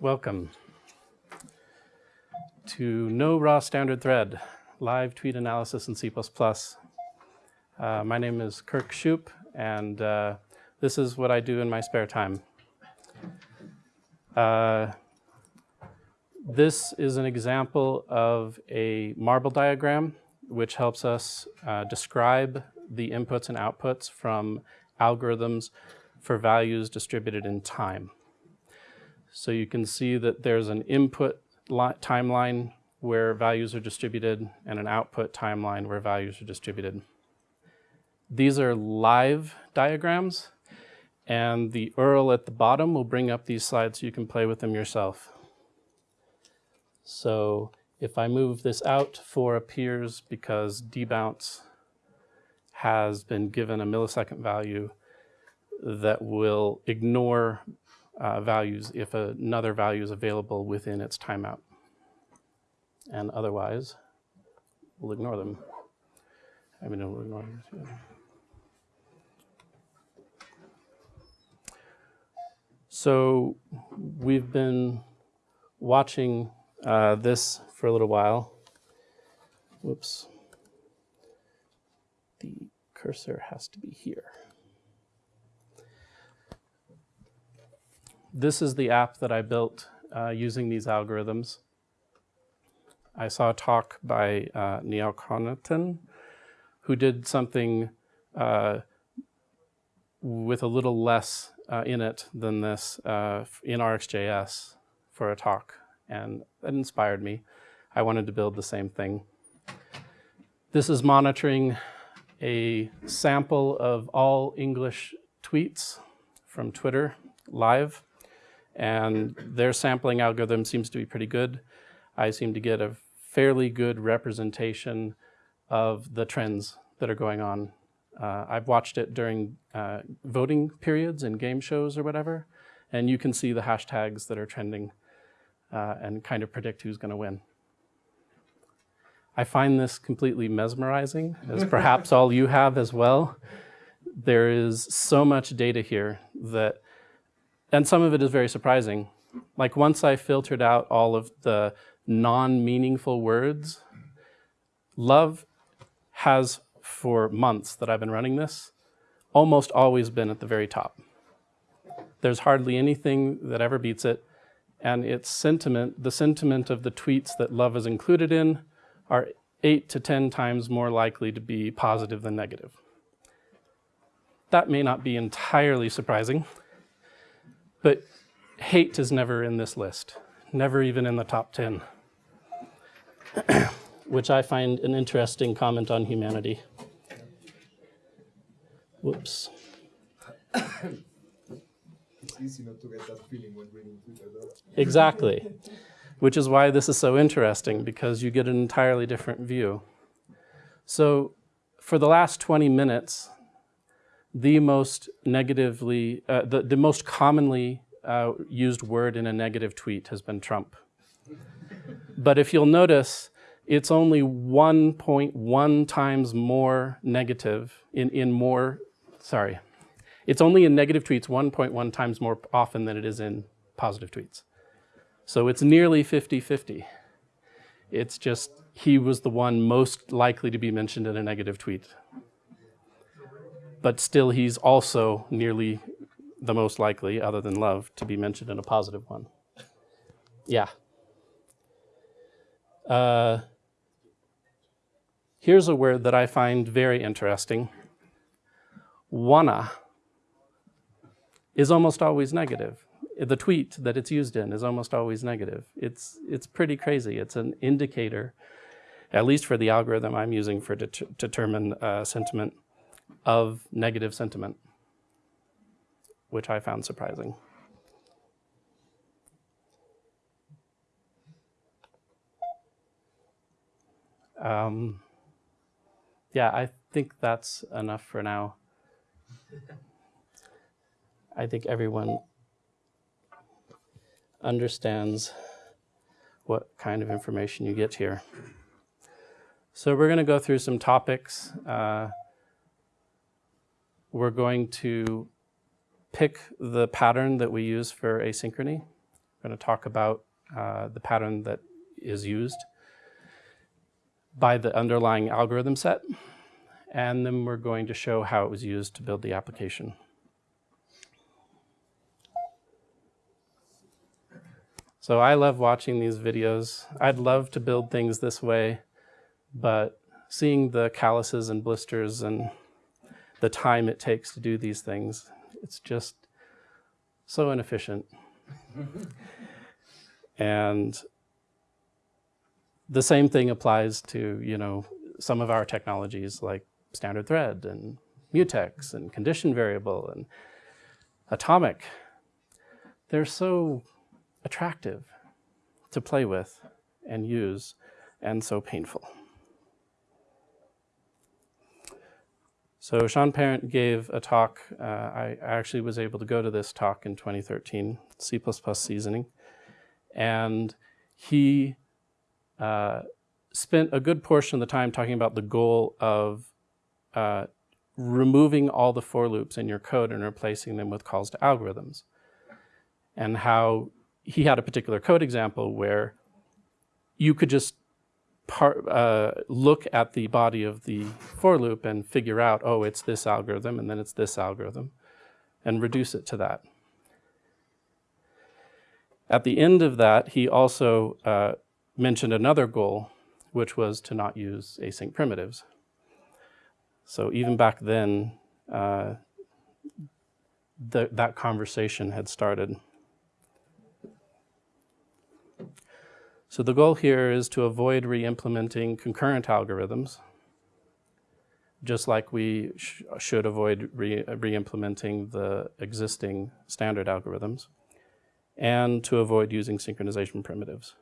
welcome to No Raw Standard Thread, live tweet analysis in C++. Uh, my name is Kirk Shoop, and uh, this is what I do in my spare time. Uh, this is an example of a marble diagram which helps us uh, describe the inputs and outputs from algorithms for values distributed in time. So you can see that there's an input timeline where values are distributed and an output timeline where values are distributed. These are live diagrams, and the URL at the bottom will bring up these slides so you can play with them yourself. So if I move this out, 4 appears because debounce has been given a millisecond value that will ignore uh, values if another value is available within its timeout. And otherwise, we'll ignore them. I mean, we'll ignore them. So we've been watching uh, this for a little while. Whoops. The cursor has to be here. This is the app that I built uh, using these algorithms. I saw a talk by uh, Neil Connaughton, who did something uh, with a little less uh, in it than this uh, in RxJS for a talk, and that inspired me. I wanted to build the same thing. This is monitoring a sample of all English tweets from Twitter live, and their sampling algorithm seems to be pretty good. I seem to get a fairly good representation of the trends that are going on uh, I've watched it during uh, voting periods and game shows or whatever, and you can see the hashtags that are trending uh, and kind of predict who's going to win. I find this completely mesmerizing, as perhaps all you have as well. There is so much data here that, and some of it is very surprising. Like once I filtered out all of the non-meaningful words, love has for months that I've been running this, almost always been at the very top. There's hardly anything that ever beats it, and its sentiment, the sentiment of the tweets that love is included in, are eight to 10 times more likely to be positive than negative. That may not be entirely surprising, but hate is never in this list, never even in the top 10, which I find an interesting comment on humanity. Whoops. it's easy not to get that feeling when reading Twitter, though. Exactly. Which is why this is so interesting, because you get an entirely different view. So for the last 20 minutes, the most negatively, uh, the, the most commonly uh, used word in a negative tweet has been Trump. but if you'll notice, it's only 1.1 times more negative in, in more sorry. It's only in negative tweets 1.1 times more often than it is in positive tweets. So it's nearly 50-50. It's just he was the one most likely to be mentioned in a negative tweet. But still, he's also nearly the most likely, other than love, to be mentioned in a positive one. Yeah. Uh, here's a word that I find very interesting wanna is almost always negative. The tweet that it's used in is almost always negative. It's, it's pretty crazy. It's an indicator, at least for the algorithm I'm using for to determine uh, sentiment, of negative sentiment, which I found surprising. Um, yeah, I think that's enough for now. I think everyone understands what kind of information you get here. So we're going to go through some topics. Uh, we're going to pick the pattern that we use for asynchrony. We're going to talk about uh, the pattern that is used by the underlying algorithm set, and then we're going to show how it was used to build the application. So I love watching these videos. I'd love to build things this way, but seeing the calluses and blisters and the time it takes to do these things, it's just so inefficient. and the same thing applies to, you know, some of our technologies like standard thread and mutex and condition variable and atomic. They're so attractive to play with and use and so painful. So Sean Parent gave a talk. Uh, I actually was able to go to this talk in 2013, C++ seasoning. And he uh, spent a good portion of the time talking about the goal of uh, removing all the for loops in your code and replacing them with calls to algorithms. And how he had a particular code example where you could just part, uh, look at the body of the for loop and figure out, oh, it's this algorithm and then it's this algorithm, and reduce it to that. At the end of that, he also uh, mentioned another goal, which was to not use async primitives. So even back then, uh, the, that conversation had started. So the goal here is to avoid re-implementing concurrent algorithms, just like we sh should avoid re-implementing the existing standard algorithms, and to avoid using synchronization primitives.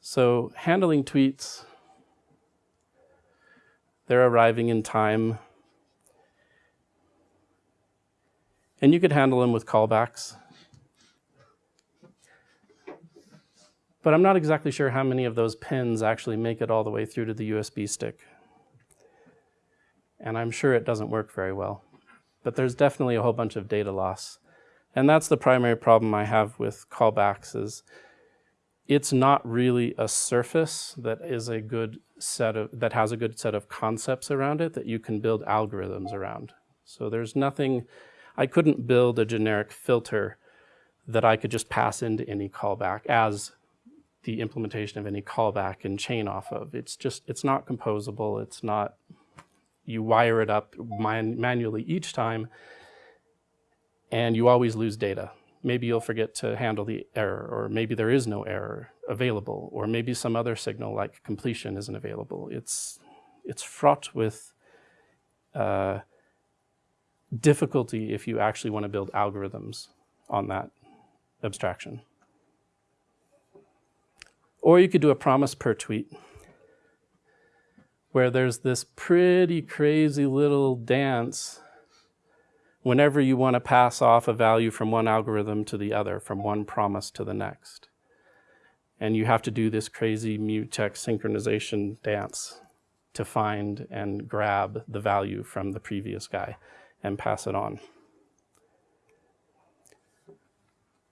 So handling tweets, they're arriving in time. And you could handle them with callbacks. But I'm not exactly sure how many of those pins actually make it all the way through to the USB stick. And I'm sure it doesn't work very well. But there's definitely a whole bunch of data loss. And that's the primary problem I have with callbacks is it's not really a surface that is a good set of, that has a good set of concepts around it that you can build algorithms around. So there's nothing, I couldn't build a generic filter that I could just pass into any callback as the implementation of any callback and chain off of. It's just, it's not composable. It's not, you wire it up man manually each time and you always lose data. Maybe you'll forget to handle the error or maybe there is no error available or maybe some other signal like completion isn't available. It's, it's fraught with uh, difficulty if you actually want to build algorithms on that abstraction. Or you could do a promise per tweet where there's this pretty crazy little dance whenever you want to pass off a value from one algorithm to the other, from one promise to the next. And you have to do this crazy mutex synchronization dance to find and grab the value from the previous guy and pass it on.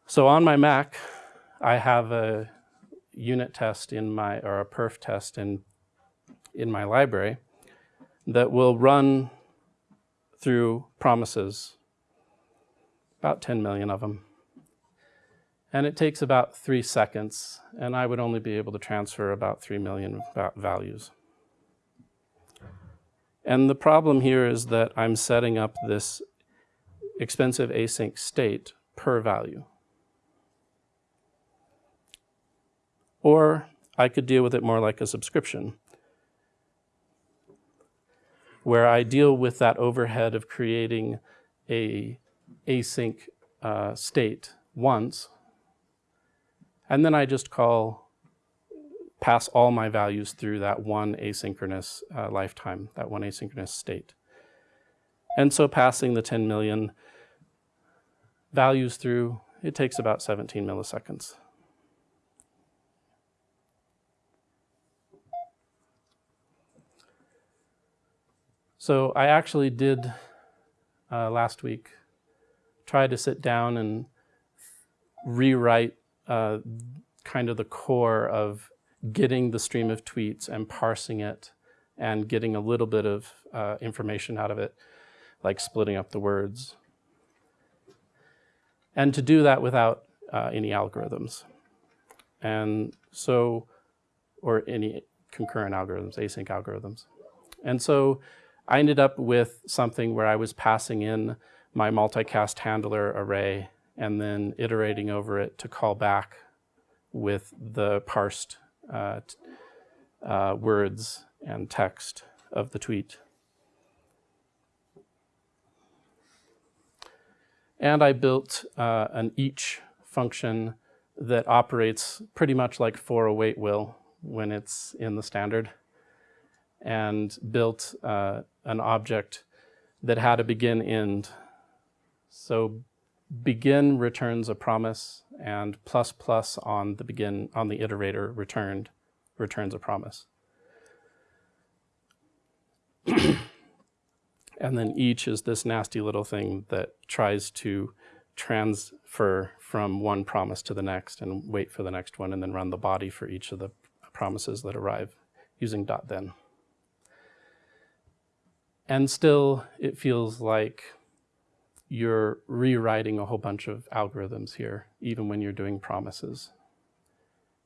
So on my Mac, I have a unit test in my, or a perf test in, in my library that will run through promises, about 10 million of them. And it takes about three seconds, and I would only be able to transfer about 3 million values. And the problem here is that I'm setting up this expensive async state per value. Or I could deal with it more like a subscription, where I deal with that overhead of creating a async uh, state once, and then I just call, pass all my values through that one asynchronous uh, lifetime, that one asynchronous state. And so passing the 10 million values through, it takes about 17 milliseconds. So I actually did uh, last week try to sit down and rewrite uh, kind of the core of getting the stream of tweets and parsing it and getting a little bit of uh, information out of it, like splitting up the words. And to do that without uh, any algorithms. And so, or any concurrent algorithms, async algorithms. And so I ended up with something where I was passing in my multicast handler array and then iterating over it to call back with the parsed uh, uh, words and text of the tweet. And I built uh, an each function that operates pretty much like for await will when it's in the standard and built uh, an object that had a begin end. So begin returns a promise and plus plus on the begin on the iterator returned returns a promise. and then each is this nasty little thing that tries to transfer from one promise to the next and wait for the next one and then run the body for each of the promises that arrive using dot then. And still, it feels like you're rewriting a whole bunch of algorithms here, even when you're doing promises.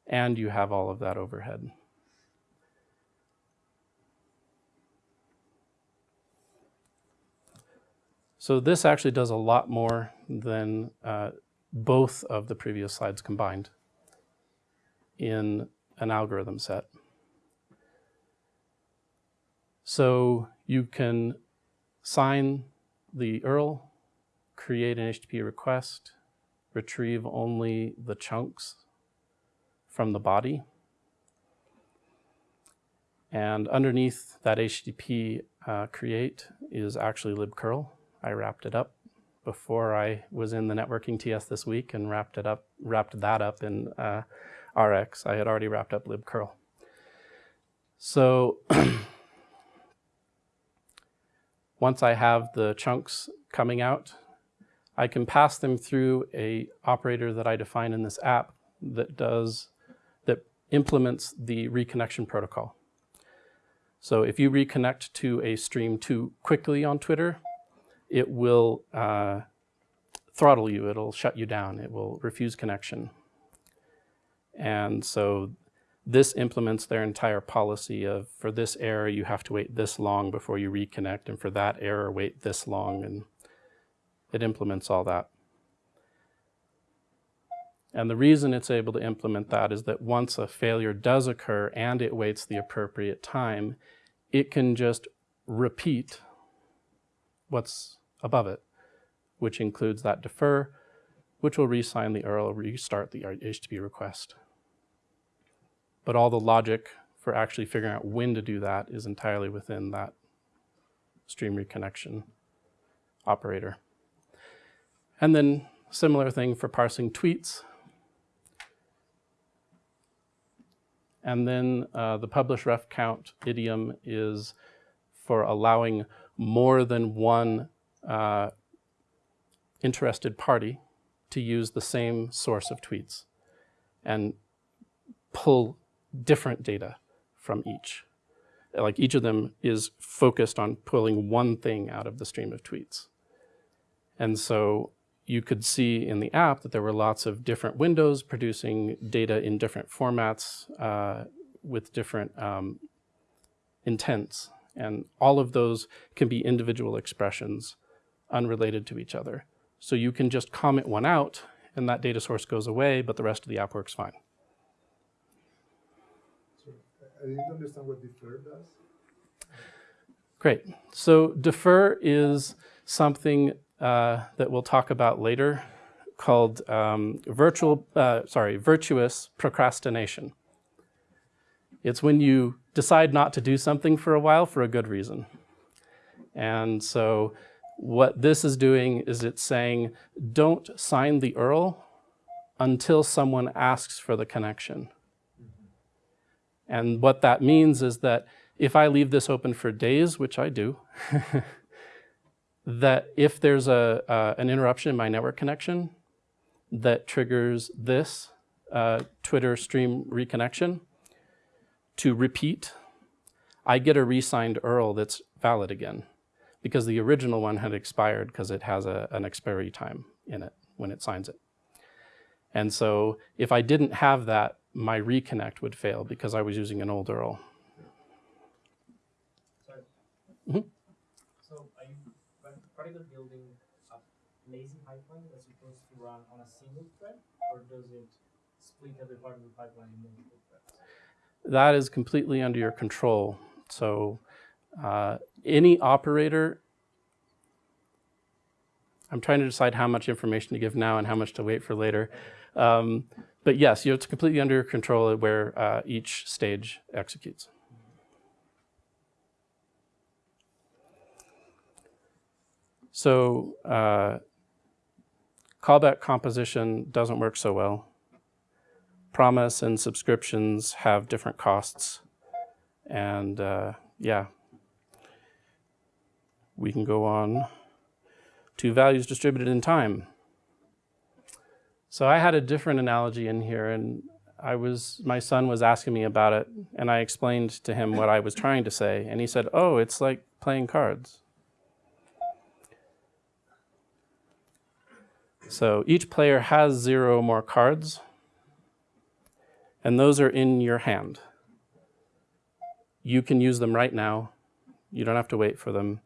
And you have all of that overhead. So this actually does a lot more than uh, both of the previous slides combined in an algorithm set. So you can sign the URL, create an HTTP request, retrieve only the chunks from the body. And underneath that HTTP uh, create is actually libcurl. I wrapped it up before I was in the networking TS this week and wrapped it up, wrapped that up in uh, RX. I had already wrapped up libcurl. So once I have the chunks coming out, I can pass them through a operator that I define in this app that does, that implements the reconnection protocol. So if you reconnect to a stream too quickly on Twitter, it will uh, throttle you, it'll shut you down, it will refuse connection. And so this implements their entire policy of for this error you have to wait this long before you reconnect and for that error wait this long and it implements all that. And the reason it's able to implement that is that once a failure does occur and it waits the appropriate time, it can just repeat what's above it, which includes that defer, which will resign the URL, restart the HTTP request. But all the logic for actually figuring out when to do that is entirely within that stream reconnection operator. And then similar thing for parsing tweets. And then uh, the publish ref count idiom is for allowing more than one uh, interested party to use the same source of tweets and pull different data from each. Like each of them is focused on pulling one thing out of the stream of tweets. And so you could see in the app that there were lots of different windows producing data in different formats uh, with different um, intents. And all of those can be individual expressions unrelated to each other. So you can just comment one out and that data source goes away, but the rest of the app works fine. I didn't understand what defer does. Great. So defer is something uh, that we'll talk about later called um, virtual, uh, sorry, virtuous procrastination. It's when you decide not to do something for a while for a good reason. And so what this is doing is it's saying, don't sign the URL until someone asks for the connection. And what that means is that if I leave this open for days, which I do, that if there's a, uh, an interruption in my network connection that triggers this uh, Twitter stream reconnection to repeat, I get a re-signed URL that's valid again because the original one had expired because it has a, an expiry time in it when it signs it. And so if I didn't have that, my reconnect would fail because I was using an old URL. Sorry. Mhm. So are you par- particularly building a lazy pipeline that's supposed to run on a single thread, or does it split every part of the pipeline in multiple threads? That is completely under your control. So uh, any operator, I'm trying to decide how much information to give now and how much to wait for later. Um, but yes, you it's completely under your control where uh, each stage executes. So uh, callback composition doesn't work so well. Promise and subscriptions have different costs. And uh, yeah, we can go on to values distributed in time. So I had a different analogy in here and I was, my son was asking me about it and I explained to him what I was trying to say and he said, oh, it's like playing cards. So each player has zero more cards and those are in your hand. You can use them right now. You don't have to wait for them.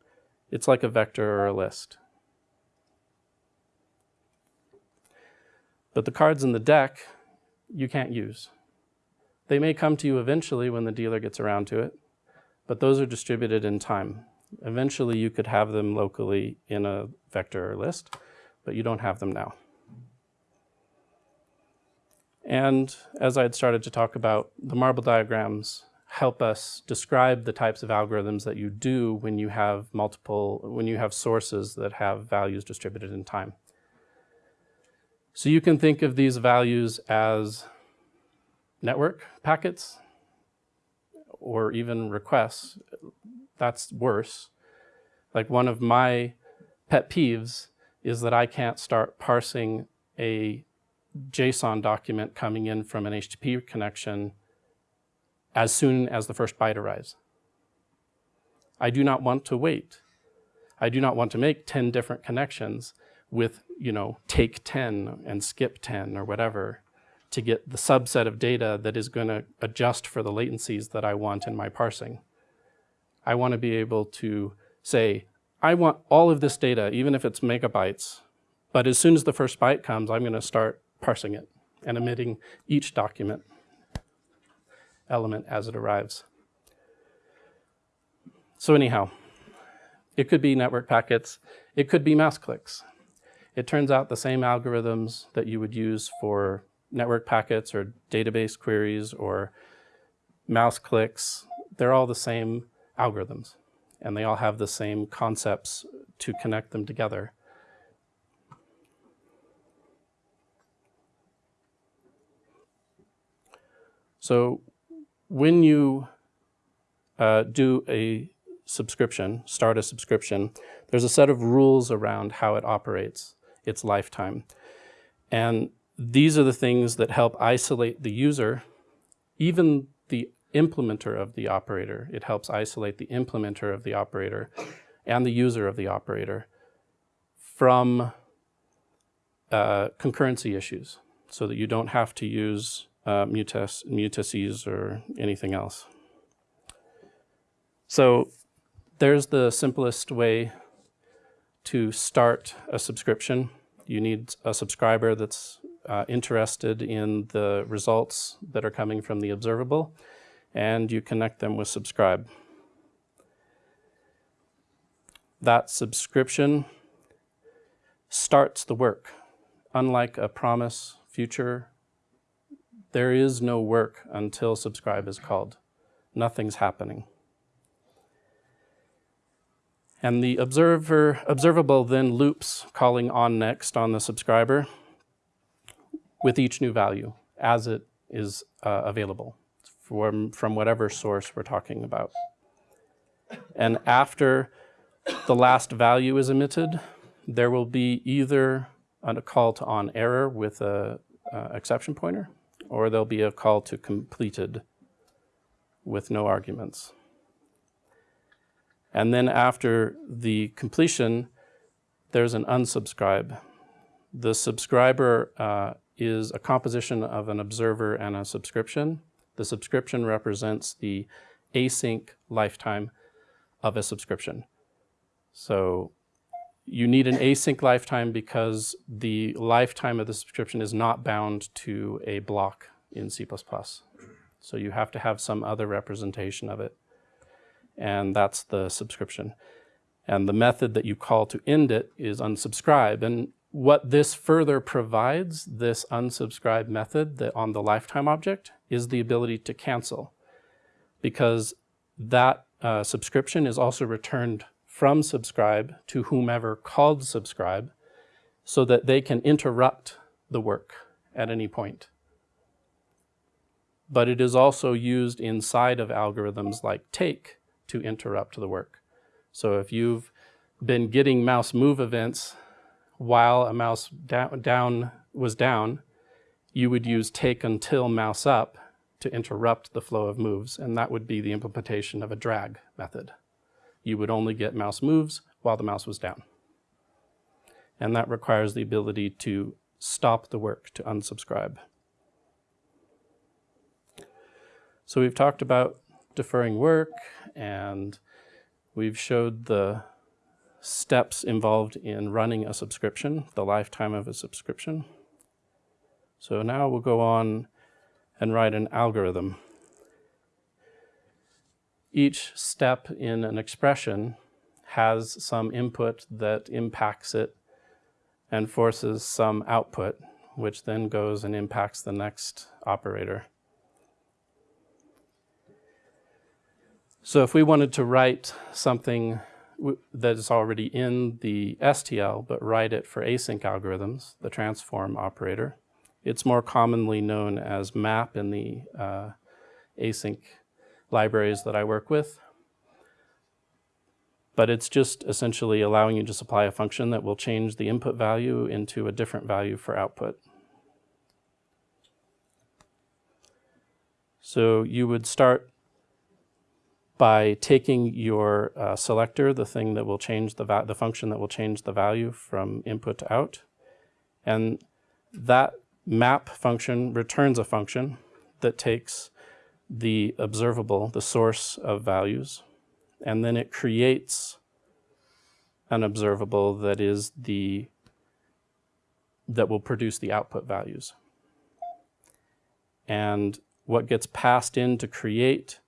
It's like a vector or a list. But the cards in the deck, you can't use. They may come to you eventually when the dealer gets around to it, but those are distributed in time. Eventually you could have them locally in a vector or list, but you don't have them now. And as I had started to talk about, the marble diagrams help us describe the types of algorithms that you do when you have multiple, when you have sources that have values distributed in time. So you can think of these values as network packets or even requests. That's worse. Like one of my pet peeves is that I can't start parsing a JSON document coming in from an HTTP connection as soon as the first byte arrives. I do not want to wait. I do not want to make 10 different connections with, you know, take 10 and skip 10 or whatever to get the subset of data that is going to adjust for the latencies that I want in my parsing. I want to be able to say, I want all of this data, even if it's megabytes, but as soon as the first byte comes, I'm going to start parsing it and emitting each document element as it arrives. So anyhow, it could be network packets, it could be mouse clicks. It turns out the same algorithms that you would use for network packets or database queries or mouse clicks, they're all the same algorithms and they all have the same concepts to connect them together. So when you uh, do a subscription, start a subscription, there's a set of rules around how it operates its lifetime. And these are the things that help isolate the user, even the implementer of the operator. It helps isolate the implementer of the operator and the user of the operator from uh, concurrency issues so that you don't have to use uh, mutaces or anything else. So there's the simplest way to start a subscription. You need a subscriber that's uh, interested in the results that are coming from the observable, and you connect them with subscribe. That subscription starts the work. Unlike a promise future, there is no work until subscribe is called. Nothing's happening. And the observer, observable then loops calling on next on the subscriber with each new value as it is uh, available from, from whatever source we're talking about. And after the last value is emitted, there will be either a call to on error with a, uh, exception pointer, or there'll be a call to completed with no arguments. And then after the completion, there's an unsubscribe. The subscriber uh, is a composition of an observer and a subscription. The subscription represents the async lifetime of a subscription. So you need an async lifetime because the lifetime of the subscription is not bound to a block in C++. So you have to have some other representation of it. And that's the subscription. And the method that you call to end it is unsubscribe. And what this further provides, this unsubscribe method that on the lifetime object, is the ability to cancel. Because that uh, subscription is also returned from subscribe to whomever called subscribe so that they can interrupt the work at any point. But it is also used inside of algorithms like take to interrupt the work. So if you've been getting mouse move events while a mouse down, down was down, you would use take until mouse up to interrupt the flow of moves, and that would be the implementation of a drag method you would only get mouse moves while the mouse was down. And that requires the ability to stop the work, to unsubscribe. So we've talked about deferring work and we've showed the steps involved in running a subscription, the lifetime of a subscription. So now we'll go on and write an algorithm each step in an expression has some input that impacts it and forces some output, which then goes and impacts the next operator. So if we wanted to write something that is already in the STL, but write it for async algorithms, the transform operator, it's more commonly known as map in the uh, async libraries that I work with. But it's just essentially allowing you to supply a function that will change the input value into a different value for output. So you would start by taking your uh, selector, the thing that will change the, the function that will change the value from input to out. And that map function returns a function that takes the observable, the source of values, and then it creates an observable that is the that will produce the output values. And what gets passed in to create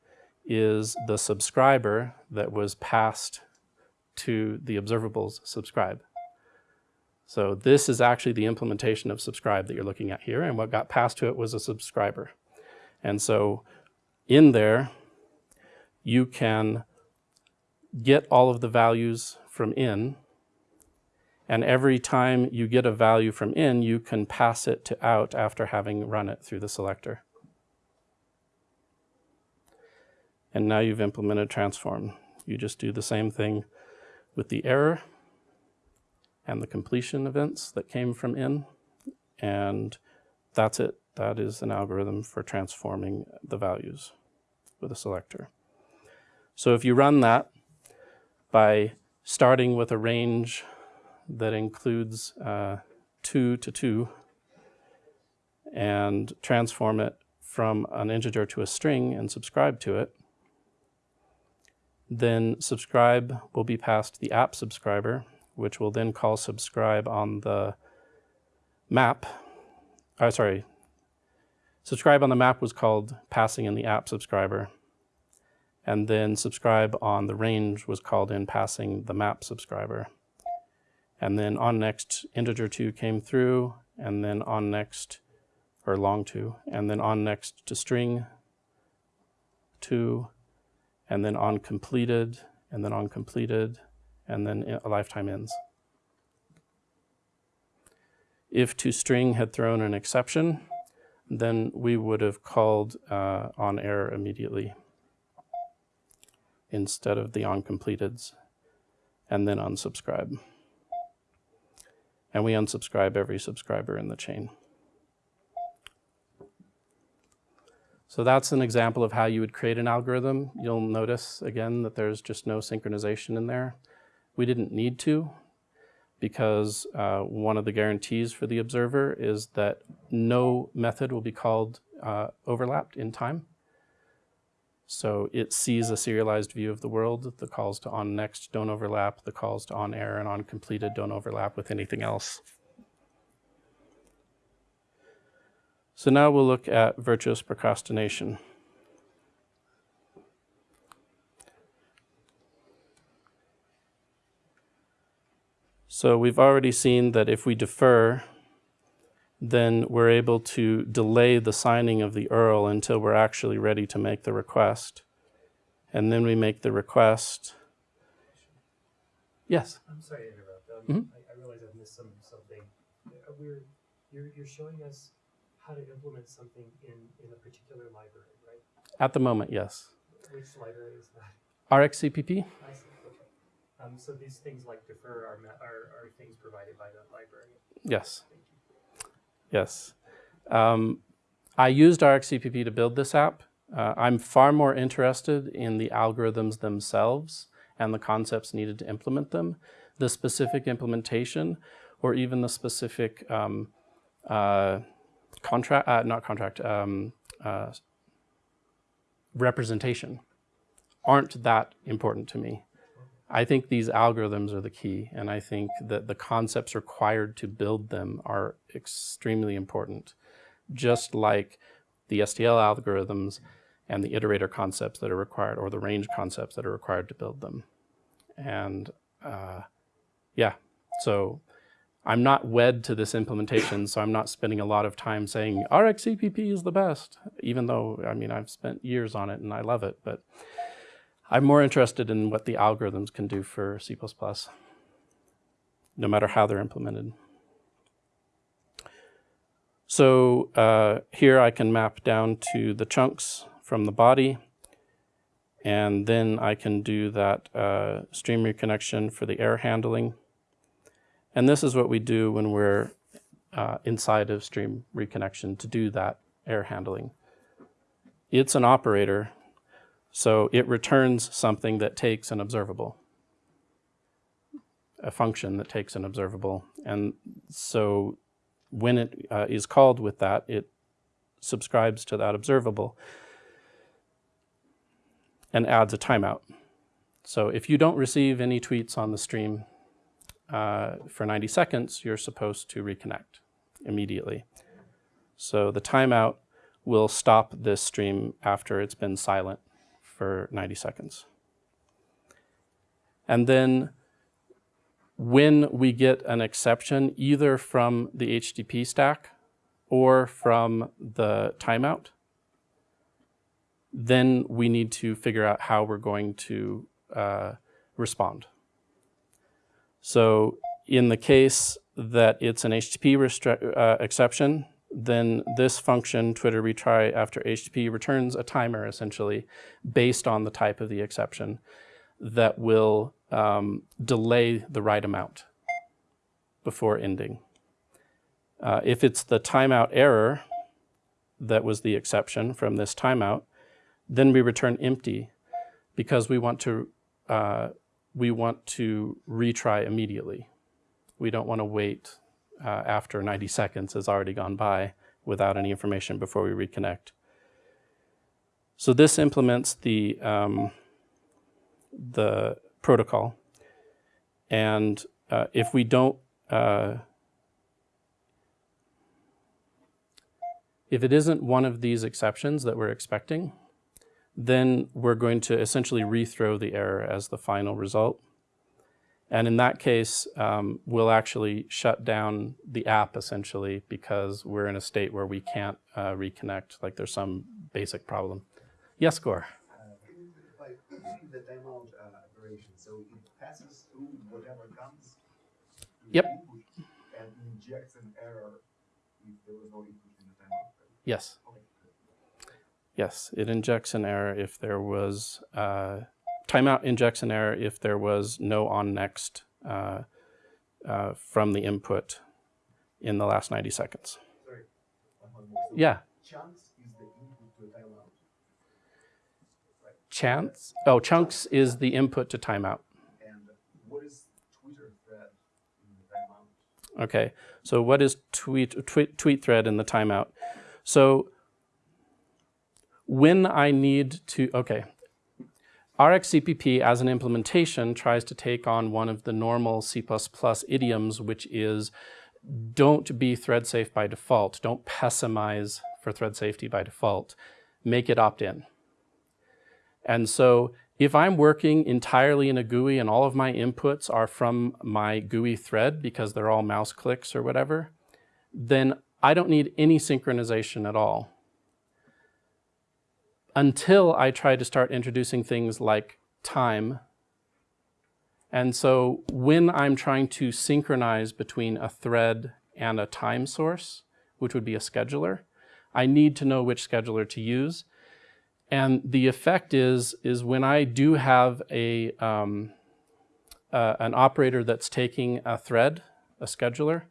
is the subscriber that was passed to the observables subscribe. So this is actually the implementation of subscribe that you're looking at here, and what got passed to it was a subscriber. And so in there, you can get all of the values from in, and every time you get a value from in, you can pass it to out after having run it through the selector. And now you've implemented transform. You just do the same thing with the error and the completion events that came from in, and that's it. That is an algorithm for transforming the values with a selector. So if you run that by starting with a range that includes uh, 2 to 2 and transform it from an integer to a string and subscribe to it, then subscribe will be passed the app subscriber, which will then call subscribe on the map. Oh, sorry, Subscribe on the map was called passing in the app subscriber. And then subscribe on the range was called in passing the map subscriber. And then on next integer 2 came through, and then on next, or long 2, and then on next to string 2, and then on completed, and then on completed, and then a lifetime ends. If to string had thrown an exception, then we would have called uh, on error immediately instead of the on completeds. and then unsubscribe. And we unsubscribe every subscriber in the chain. So that's an example of how you would create an algorithm. You'll notice again that there's just no synchronization in there. We didn't need to because uh, one of the guarantees for the observer is that no method will be called uh, overlapped in time. So it sees a serialized view of the world. The calls to on next don't overlap. The calls to on error and on completed don't overlap with anything else. So now we'll look at virtuous procrastination. So we've already seen that if we defer, then we're able to delay the signing of the URL until we're actually ready to make the request. And then we make the request. Yes. I'm sorry to interrupt. Um, Mhm. I, I realize I've missed some something. Uh, we're you're you're showing us how to implement something in in a particular library, right? At the moment, yes. Which library is that? RxCPP? I see. Okay. Um, so these things like defer are are, are things provided by that library. Yes. Yes. Um, I used RxCPP to build this app. Uh, I'm far more interested in the algorithms themselves and the concepts needed to implement them. The specific implementation or even the specific um, uh, contract, uh, not contract, um, uh, representation aren't that important to me. I think these algorithms are the key, and I think that the concepts required to build them are extremely important, just like the STL algorithms and the iterator concepts that are required, or the range concepts that are required to build them. And uh, yeah, so I'm not wed to this implementation, so I'm not spending a lot of time saying RxCPP is the best, even though, I mean, I've spent years on it and I love it, but I'm more interested in what the algorithms can do for C++, no matter how they're implemented. So uh, here I can map down to the chunks from the body, and then I can do that uh, stream reconnection for the error handling. And this is what we do when we're uh, inside of stream reconnection to do that error handling. It's an operator so it returns something that takes an observable, a function that takes an observable. And so when it uh, is called with that, it subscribes to that observable and adds a timeout. So if you don't receive any tweets on the stream uh, for 90 seconds, you're supposed to reconnect immediately. So the timeout will stop this stream after it's been silent for 90 seconds. And then when we get an exception, either from the HTTP stack or from the timeout, then we need to figure out how we're going to uh, respond. So in the case that it's an HTTP uh, exception, then this function, Twitter retry after HTTP, returns a timer essentially based on the type of the exception that will um, delay the right amount before ending. Uh, if it's the timeout error that was the exception from this timeout, then we return empty because we want to uh, we want to retry immediately. We don't want to wait uh, after 90 seconds has already gone by without any information before we reconnect. So this implements the, um, the protocol. And uh, if we don't, uh, if it isn't one of these exceptions that we're expecting, then we're going to essentially rethrow the error as the final result. And in that case, um, we'll actually shut down the app essentially because we're in a state where we can't uh, reconnect, like there's some basic problem. Yes, Gore? Uh, the timeout uh, operation, so it passes through whatever comes Yep. input and injects an error if there was no input in the timeout. Yes. Yes, it injects an error if there was uh, timeout injects an error if there was no on next uh, uh, from the input in the last 90 seconds. Sorry, one more. So Yeah, Chunks is the input to a timeout. chance. Oh, chunks is the input to timeout. and what is Twitter thread in the timeout? Okay, so what is tweet, tweet, tweet thread in the timeout? So when I need to, okay, RxCPP as an implementation tries to take on one of the normal C++ idioms, which is don't be thread safe by default. Don't pessimize for thread safety by default. Make it opt-in. And so if I'm working entirely in a GUI and all of my inputs are from my GUI thread because they're all mouse clicks or whatever, then I don't need any synchronization at all until I try to start introducing things like time. And so when I'm trying to synchronize between a thread and a time source, which would be a scheduler, I need to know which scheduler to use. And the effect is, is when I do have a, um, uh, an operator that's taking a thread, a scheduler,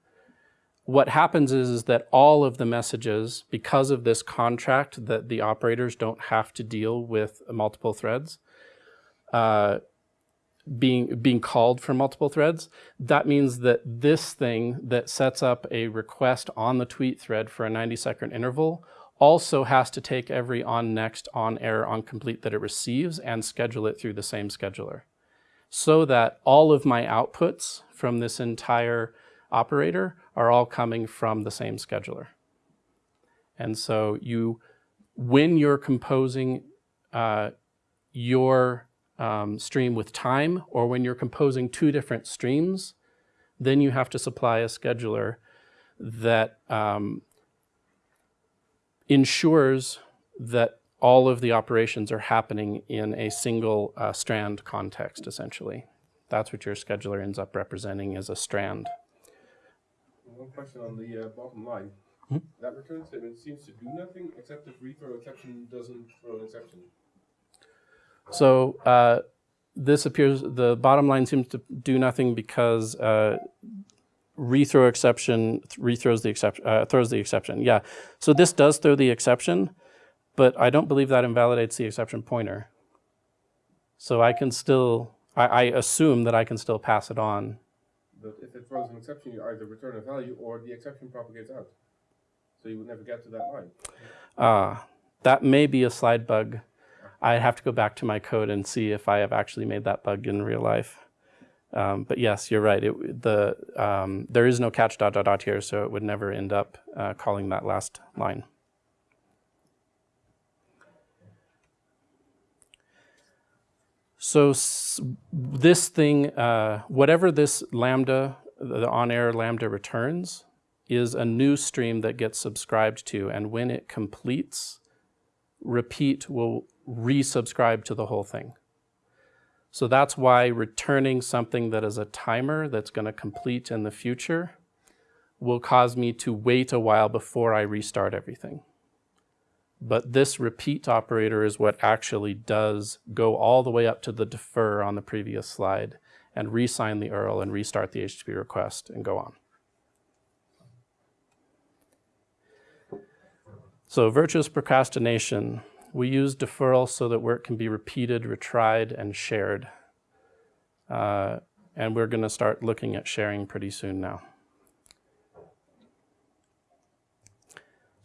what happens is, is that all of the messages, because of this contract that the operators don't have to deal with multiple threads, uh, being, being called for multiple threads, that means that this thing that sets up a request on the tweet thread for a 90 second interval also has to take every on next, on error, on complete that it receives and schedule it through the same scheduler. So that all of my outputs from this entire operator are all coming from the same scheduler. And so you, when you're composing uh, your um, stream with time, or when you're composing two different streams, then you have to supply a scheduler that um, ensures that all of the operations are happening in a single uh, strand context, essentially. That's what your scheduler ends up representing as a strand. One question on the uh, bottom line. Hmm? That return statement seems to do nothing except if rethrow exception doesn't throw an exception. So uh, this appears, the bottom line seems to do nothing because uh, rethrow exception th- rethrows the exception, uh, throws the exception. Yeah, so this does throw the exception, but I don't believe that invalidates the exception pointer. So I can still, I, I assume that I can still pass it on. But if it throws an exception, you either return a value or the exception propagates out. So you would never get to that line. Uh, that may be a slide bug. I'd have to go back to my code and see if I have actually made that bug in real life. Um, but yes, you're right. It, the, um, there is no catch dot dot dot here, so it would never end up uh, calling that last line. So this thing, uh, whatever this lambda, the on-error lambda returns, is a new stream that gets subscribed to, and when it completes, repeat will resubscribe to the whole thing. So that's why returning something that is a timer that's going to complete in the future will cause me to wait a while before I restart everything. But this repeat operator is what actually does go all the way up to the defer on the previous slide and re-sign the URL and restart the HTTP request and go on. So virtuous procrastination. We use deferral so that work can be repeated, retried, and shared. Uh, and we're going to start looking at sharing pretty soon now.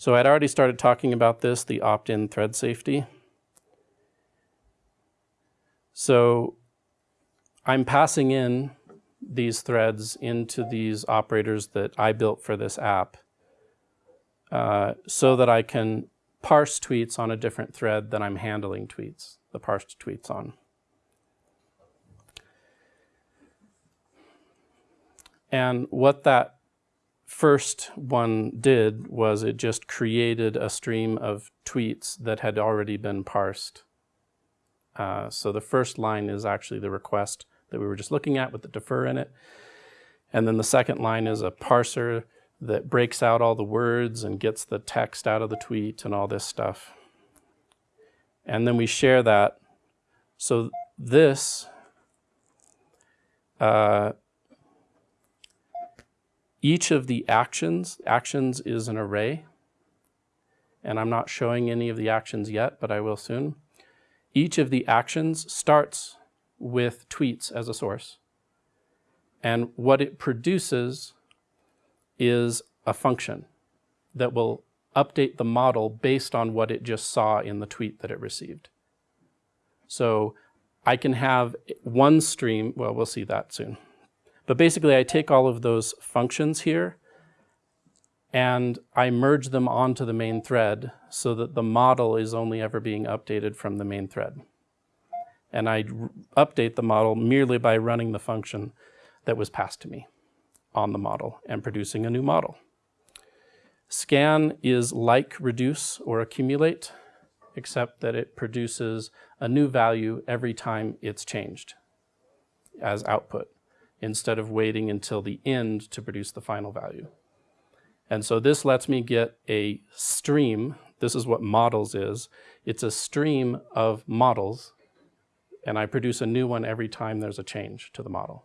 So I'd already started talking about this, the opt-in thread safety. So I'm passing in these threads into these operators that I built for this app uh, so that I can parse tweets on a different thread than I'm handling tweets, the parsed tweets on. And what that first one did was it just created a stream of tweets that had already been parsed. Uh, so the first line is actually the request that we were just looking at with the defer in it. And then the second line is a parser that breaks out all the words and gets the text out of the tweet and all this stuff. And then we share that. So this, uh, each of the actions, actions is an array, and I'm not showing any of the actions yet, but I will soon. Each of the actions starts with tweets as a source. And what it produces is a function that will update the model based on what it just saw in the tweet that it received. So I can have one stream, well, we'll see that soon. But basically I take all of those functions here and I merge them onto the main thread so that the model is only ever being updated from the main thread. And I update the model merely by running the function that was passed to me on the model and producing a new model. Scan is like reduce or accumulate, except that it produces a new value every time it's changed as output, instead of waiting until the end to produce the final value. And so this lets me get a stream. This is what models is. It's a stream of models, and I produce a new one every time there's a change to the model.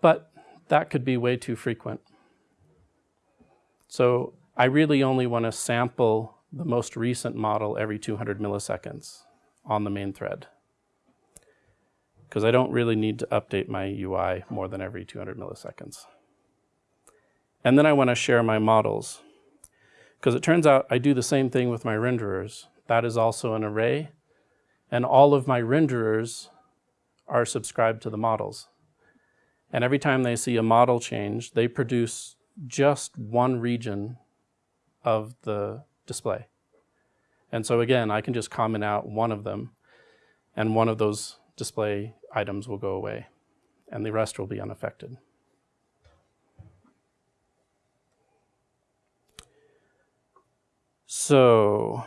But that could be way too frequent. So I really only want to sample the most recent model every 200 milliseconds on the main thread. Because I don't really need to update my UI more than every 200 milliseconds. And then I want to share my models. Because it turns out I do the same thing with my renderers. That is also an array. And all of my renderers are subscribed to the models. And every time they see a model change, they produce just one region of the display. And so again, I can just comment out one of them, and one of those display items will go away, and the rest will be unaffected. So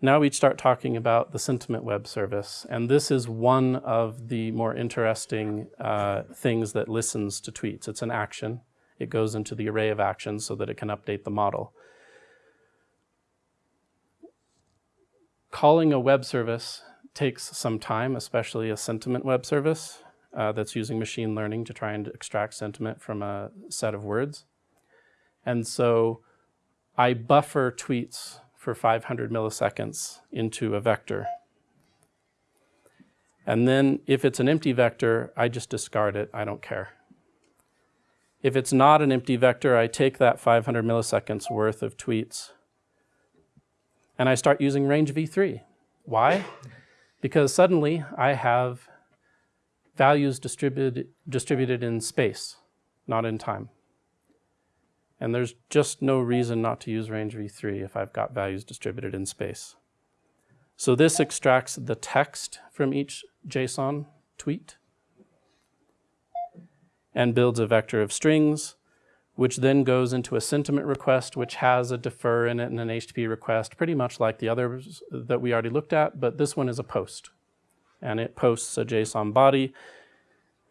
now we start talking about the sentiment web service, and this is one of the more interesting uh, things that listens to tweets. It's an action. It goes into the array of actions so that it can update the model. Calling a web service takes some time, especially a sentiment web service uh, that's using machine learning to try and extract sentiment from a set of words. And so I buffer tweets for 500 milliseconds into a vector. And then if it's an empty vector, I just discard it, I don't care. If it's not an empty vector, I take that 500 milliseconds worth of tweets and I start using range v3. Why? Because suddenly I have values distributed, distributed in space, not in time. And there's just no reason not to use range v3 if I've got values distributed in space. So this extracts the text from each JSON tweet and builds a vector of strings, which then goes into a sentiment request, which has a defer in it and an HTTP request, pretty much like the others that we already looked at, but this one is a post. And it posts a JSON body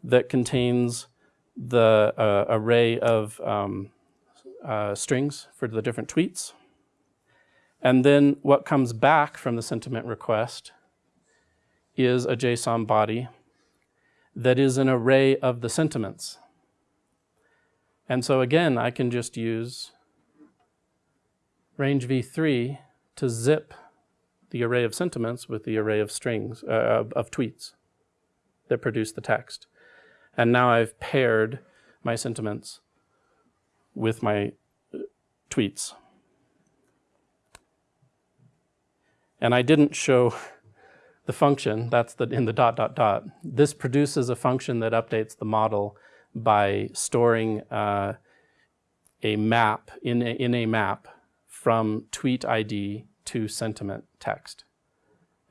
that contains the uh, array of um, uh, strings for the different tweets. And then what comes back from the sentiment request is a JSON body that is an array of the sentiments. And so again, I can just use range v3 to zip the array of sentiments with the array of strings, uh, of, of tweets that produce the text. And now I've paired my sentiments with my uh, tweets. And I didn't show the function, that's the, in the dot, dot, dot. This produces a function that updates the model by storing uh, a map, in a, in a map, from tweet ID to sentiment text.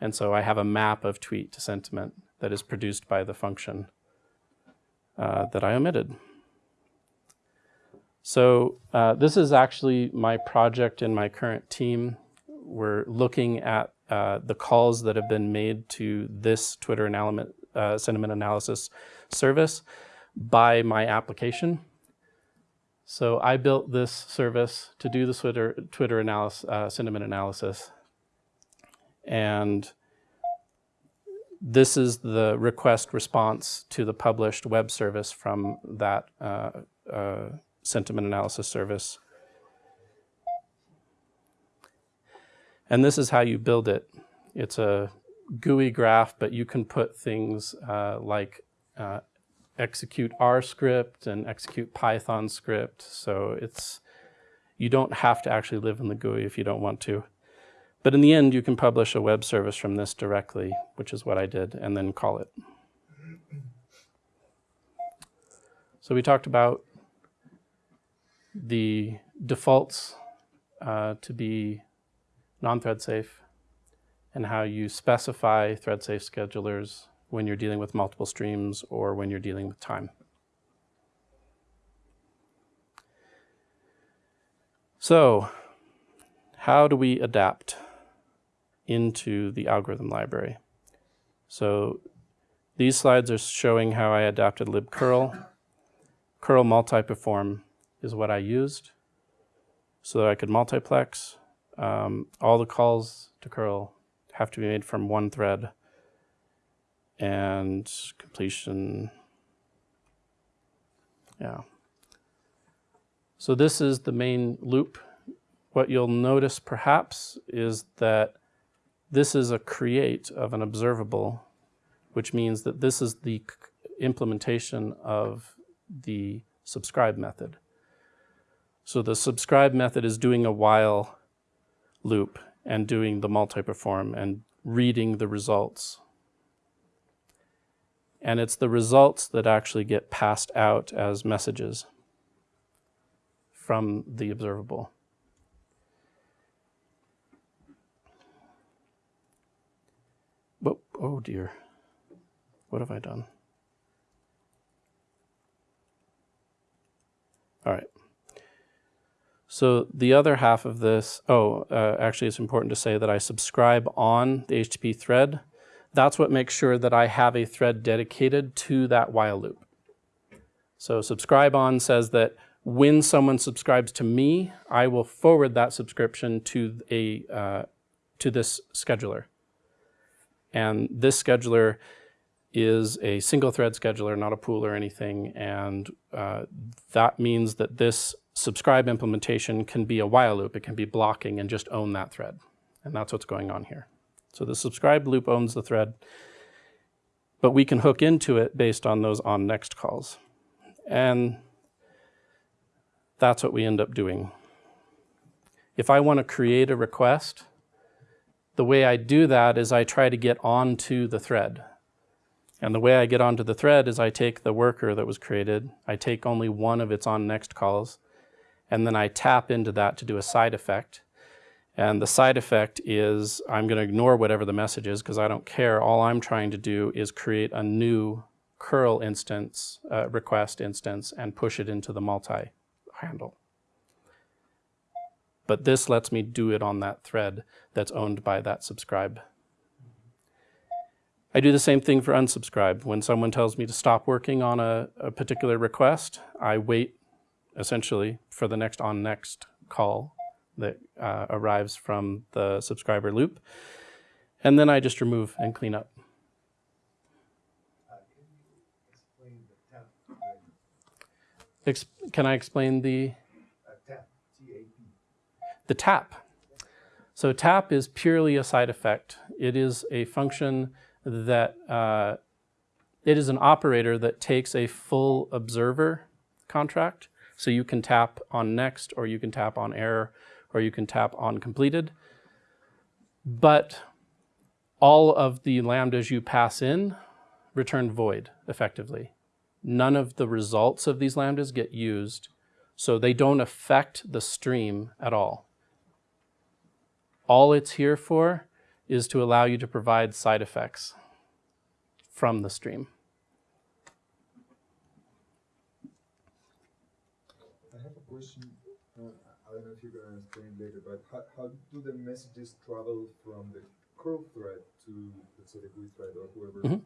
And so I have a map of tweet to sentiment that is produced by the function uh, that I omitted. So uh, this is actually my project in my current team. We're looking at uh, the calls that have been made to this Twitter uh, sentiment analysis service by my application. So I built this service to do the Twitter, Twitter analysis, uh, sentiment analysis. And this is the request response to the published web service from that uh, uh, sentiment analysis service. And this is how you build it. It's a GUI graph, but you can put things uh, like uh, execute R script and execute Python script. So it's you don't have to actually live in the GUI if you don't want to. But in the end, you can publish a web service from this directly, which is what I did, and then call it. So we talked about the defaults uh, to be non-thread safe and how you specify thread safe schedulers when you're dealing with multiple streams or when you're dealing with time. So how do we adapt into the algorithm library? So these slides are showing how I adapted libcurl. curl multi-perform is what I used so that I could multiplex. Um, all the calls to curl have to be made from one thread and completion, yeah. So this is the main loop. What you'll notice perhaps is that this is a create of an observable, which means that this is the implementation of the subscribe method. So the subscribe method is doing a while loop and doing the multi-perform and reading the results. And it's the results that actually get passed out as messages from the observable. Whoa, oh dear. What have I done? All right. So the other half of this, oh, uh, actually it's important to say that I subscribe on the HTTP thread. That's what makes sure that I have a thread dedicated to that while loop. So subscribe on says that when someone subscribes to me, I will forward that subscription to a uh, to this scheduler. And this scheduler is a single thread scheduler, not a pool or anything. And uh, that means that this subscribe implementation can be a while loop. It can be blocking and just own that thread. And that's what's going on here. So the subscribe loop owns the thread, but we can hook into it based on those on next calls. And that's what we end up doing. If I want to create a request, the way I do that is I try to get onto the thread. And the way I get onto the thread is I take the worker that was created, I take only one of its on next calls, and then I tap into that to do a side effect. And the side effect is I'm going to ignore whatever the message is because I don't care. All I'm trying to do is create a new curl instance, uh, request instance, and push it into the multi handle. But this lets me do it on that thread that's owned by that subscribe. I do the same thing for unsubscribe. When someone tells me to stop working on a, a particular request, I wait essentially for the next on next call that uh, arrives from the subscriber loop. And then I just remove and clean up. Ex can I explain the, T-A-P. the tap? So tap is purely a side effect. It is a function that, uh, it is an operator that takes a full observer contract. So you can tap on next, or you can tap on error, or you can tap on completed. But all of the lambdas you pass in return void effectively. None of the results of these lambdas get used, so they don't affect the stream at all. All it's here for is to allow you to provide side effects from the stream. I have a question. Uh, I don't know if you're gonna explain later, but how, how do the messages travel from the curl thread to let's say the GUI thread or whoever? Mhm.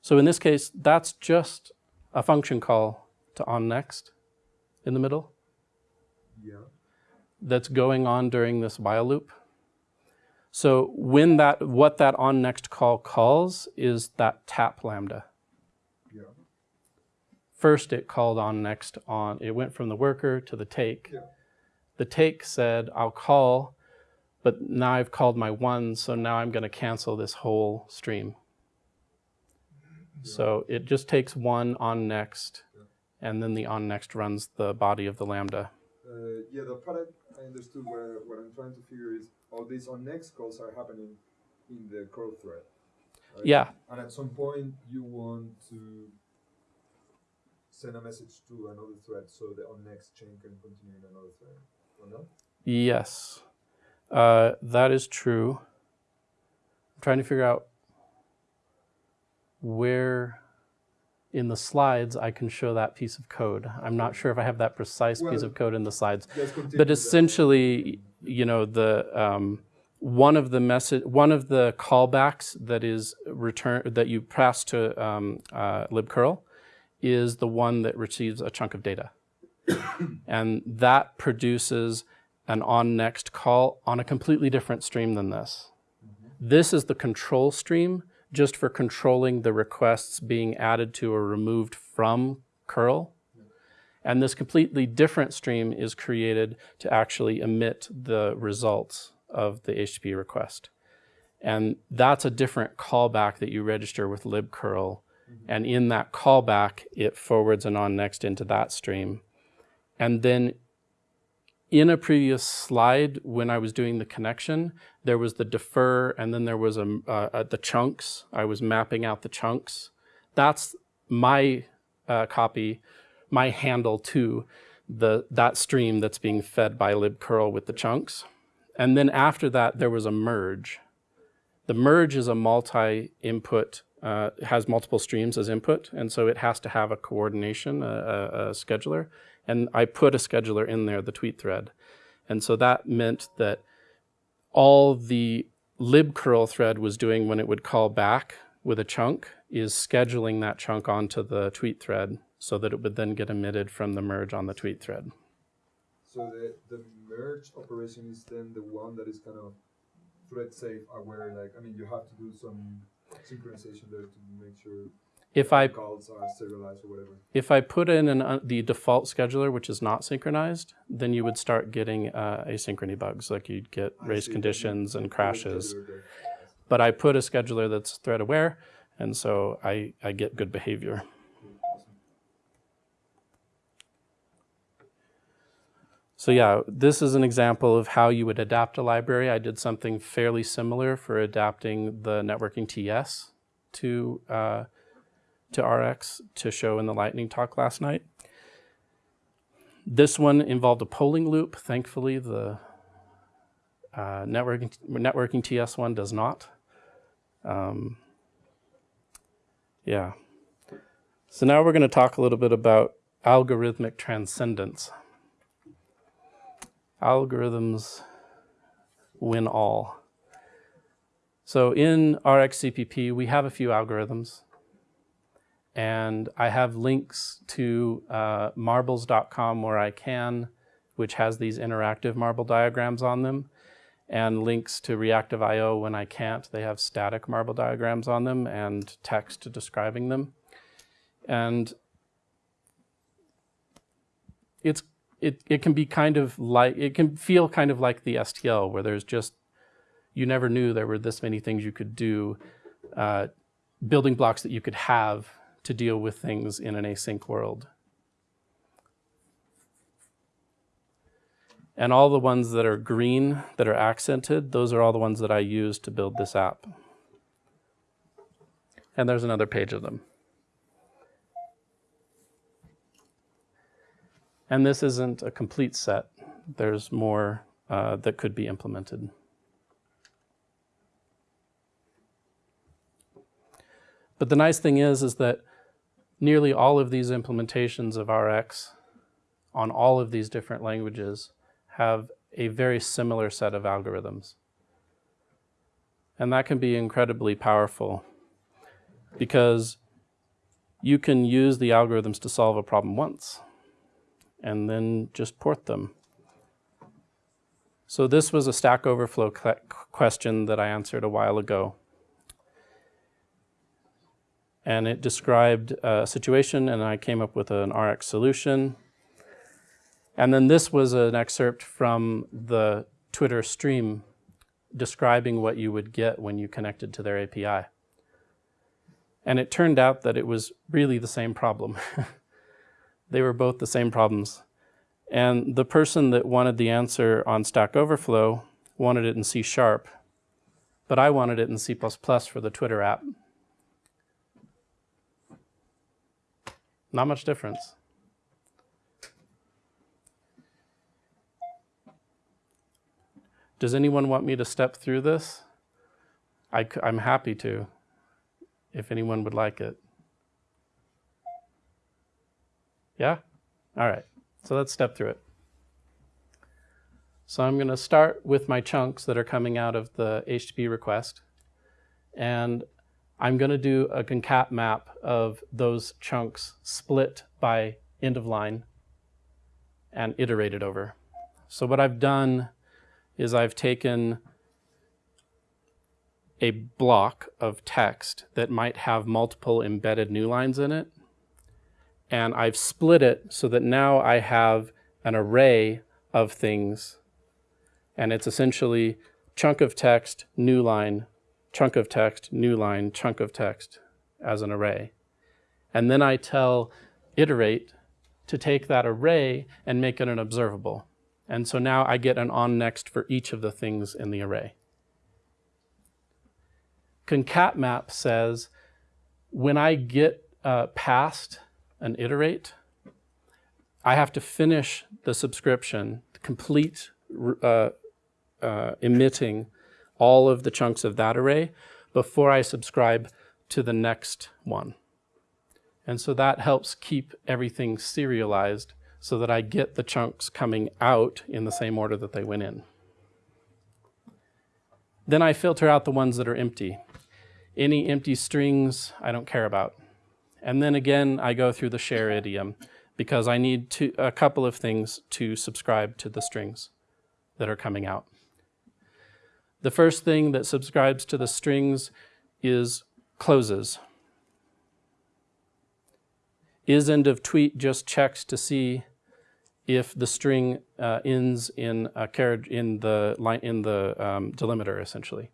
So in this case, that's just a function call to onNext. in the middle Yeah. that's going on during this while loop. So when that, what that on next call calls is that tap lambda. Yeah. First it called on next on, it went from the worker to the take. Yeah. The take said, I'll call, but now I've called my one, so now I'm gonna cancel this whole stream. So it just takes one on next, and then the on next runs the body of the lambda. Uh, yeah, the part I, I understood where what I'm trying to figure is all these on next calls are happening in the curl thread. right? Yeah, And at some point you want to send a message to another thread so the on next chain can continue in another thread. Yes, uh, that is true. I'm trying to figure out where in the slides I can show that piece of code. I'm not sure if I have that precise piece of code in the slides, but essentially, you know, the um, one of the message, one of the callbacks that is return that you pass to um, uh, libcurl is the one that receives a chunk of data, and that produces an on next call on a completely different stream than this. This is the control stream just for controlling the requests being added to or removed from curl. And this completely different stream is created to actually emit the results of the HTTP request. And that's a different callback that you register with libcurl. And in that callback, it forwards an on next into that stream. And then in a previous slide, when I was doing the connection, there was the defer, and then there was a, uh, uh, the chunks. I was mapping out the chunks. That's my uh, copy, my handle to the that stream that's being fed by libcurl with the chunks. And then after that, there was a merge. The merge is a multi-input, uh, has multiple streams as input, and so it has to have a coordination, a, a, a scheduler. And I put a scheduler in there, the tweet thread. And so that meant that all the libcurl thread was doing when it would call back with a chunk is scheduling that chunk onto the tweet thread so that it would then get emitted from the merge on the tweet thread. So the, the merge operation is then the one that is kind of thread safe uh, aware, like, I mean, you have to do some synchronization there to make sure If I calls are serialized or whatever. if I put in an, uh, the default scheduler, which is not synchronized, then you would start getting uh, asynchrony bugs, like you'd get I race see, conditions and you put a crashes. But I put a scheduler that's thread aware, and so I, I get good behavior. So yeah, this is an example of how you would adapt a library. I did something fairly similar for adapting the networking TS to, uh, to RX to show in the lightning talk last night. This one involved a polling loop. Thankfully, the uh, networking, networking TS one does not. Um, yeah. So now we're going to talk a little bit about algorithmic transcendence. Algorithms win all. So in RxCPP, we have a few algorithms. And I have links to uh, marbles.com where I can, which has these interactive marble diagrams on them, and links to Reactive.io when I can't. They have static marble diagrams on them and text describing them. And it's it, it can be kind of like, it can feel kind of like the STL where there's just, you never knew there were this many things you could do, uh, building blocks that you could have to deal with things in an async world. And all the ones that are green, that are accented, those are all the ones that I use to build this app. And there's another page of them. And this isn't a complete set. There's more uh, that could be implemented. But the nice thing is, is that nearly all of these implementations of RX on all of these different languages have a very similar set of algorithms. And that can be incredibly powerful because you can use the algorithms to solve a problem once and then just port them. So this was a Stack Overflow question that I answered a while ago. And it described a situation, and I came up with an RX solution. And then this was an excerpt from the Twitter stream describing what you would get when you connected to their API. And it turned out that it was really the same problem. they were both the same problems. And the person that wanted the answer on Stack Overflow wanted it in C sharp, but I wanted it in C for the Twitter app. Not much difference. Does anyone want me to step through this? I, am happy to, if anyone would like it. Yeah? All right. So let's step through it. So I'm going to start with my chunks that are coming out of the HTTP request. And I'm going to do a concat map of those chunks split by end of line and iterated over. So what I've done is I've taken a block of text that might have multiple embedded new lines in it, and I've split it so that now I have an array of things, and it's essentially chunk of text, new line, chunk of text, new line, chunk of text as an array. And then I tell iterate to take that array and make it an observable. And so now I get an on next for each of the things in the array. Concatmap says when I get uh, past an iterate, I have to finish the subscription, complete uh, uh, emitting all of the chunks of that array before I subscribe to the next one. And so that helps keep everything serialized so that I get the chunks coming out in the same order that they went in. Then I filter out the ones that are empty. Any empty strings I don't care about. And then again, I go through the share idiom because I need to, a couple of things to subscribe to the strings that are coming out. The first thing that subscribes to the strings is closes. Is end of tweet just checks to see if the string uh, ends in a carriage in the line in the um, delimiter essentially.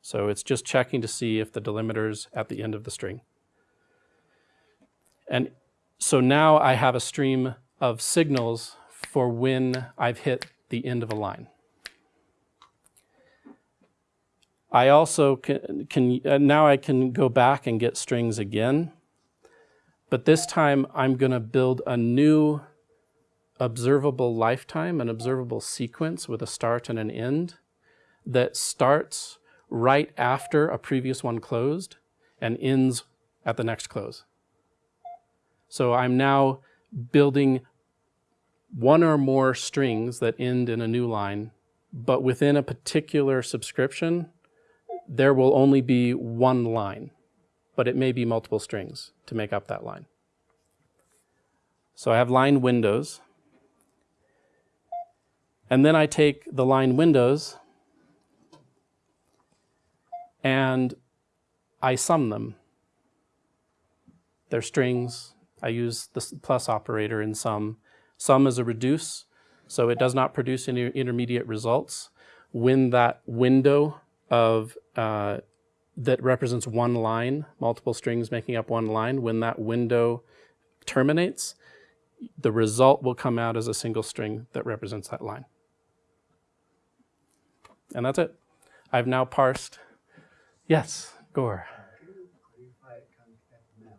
So it's just checking to see if the delimiter's at the end of the string. And so now I have a stream of signals for when I've hit the end of a line. I also can, can uh, now I can go back and get strings again, but this time I'm going to build a new observable lifetime, an observable sequence with a start and an end that starts right after a previous one closed and ends at the next close. So I'm now building one or more strings that end in a new line, but within a particular subscription, there will only be one line, but it may be multiple strings to make up that line. So I have line windows. And then I take the line windows and I sum them. They're strings. I use the plus operator in sum. Sum is a reduce, so it does not produce any intermediate results. When that window of uh, that represents one line, multiple strings making up one line, when that window terminates, the result will come out as a single string that represents that line. And that's it. I've now parsed. Yes, Gor. Can you clarify concat map?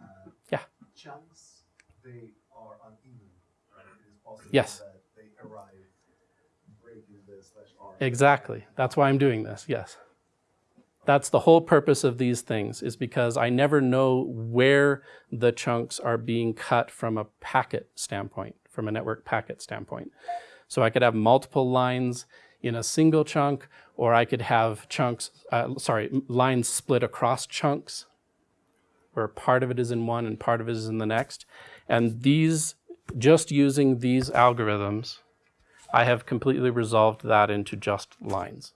Uh, Yeah. Chunks, they are uneven, right? It is possible Yes. that they arrive breaking the slash r. Exactly. That's why I'm doing this. Yes. That's the whole purpose of these things is because I never know where the chunks are being cut from a packet standpoint, from a network packet standpoint. So I could have multiple lines in a single chunk, or I could have chunks, uh, sorry, lines split across chunks where part of it is in one and part of it is in the next. And these just using these algorithms, I have completely resolved that into just lines.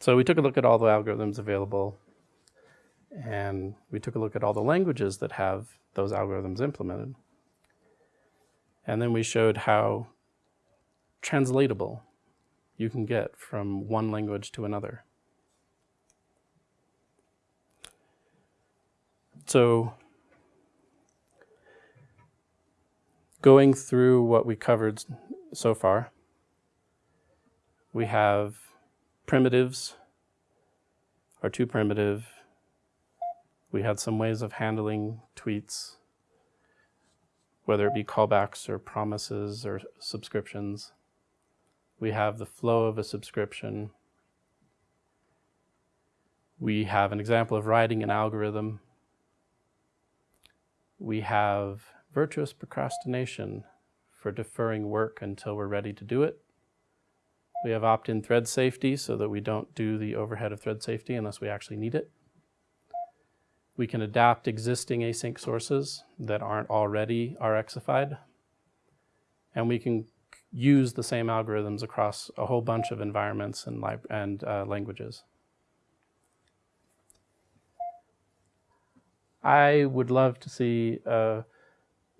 So we took a look at all the algorithms available and we took a look at all the languages that have those algorithms implemented. And then we showed how translatable you can get from one language to another. So going through what we covered so far, we have primitives are too primitive. We had some ways of handling tweets, whether it be callbacks or promises or subscriptions. We have the flow of a subscription. We have an example of writing an algorithm. We have virtuous procrastination for deferring work until we're ready to do it. We have opt-in thread safety so that we don't do the overhead of thread safety unless we actually need it. We can adapt existing async sources that aren't already RXified. And we can use the same algorithms across a whole bunch of environments and, and uh, languages. I would love to see a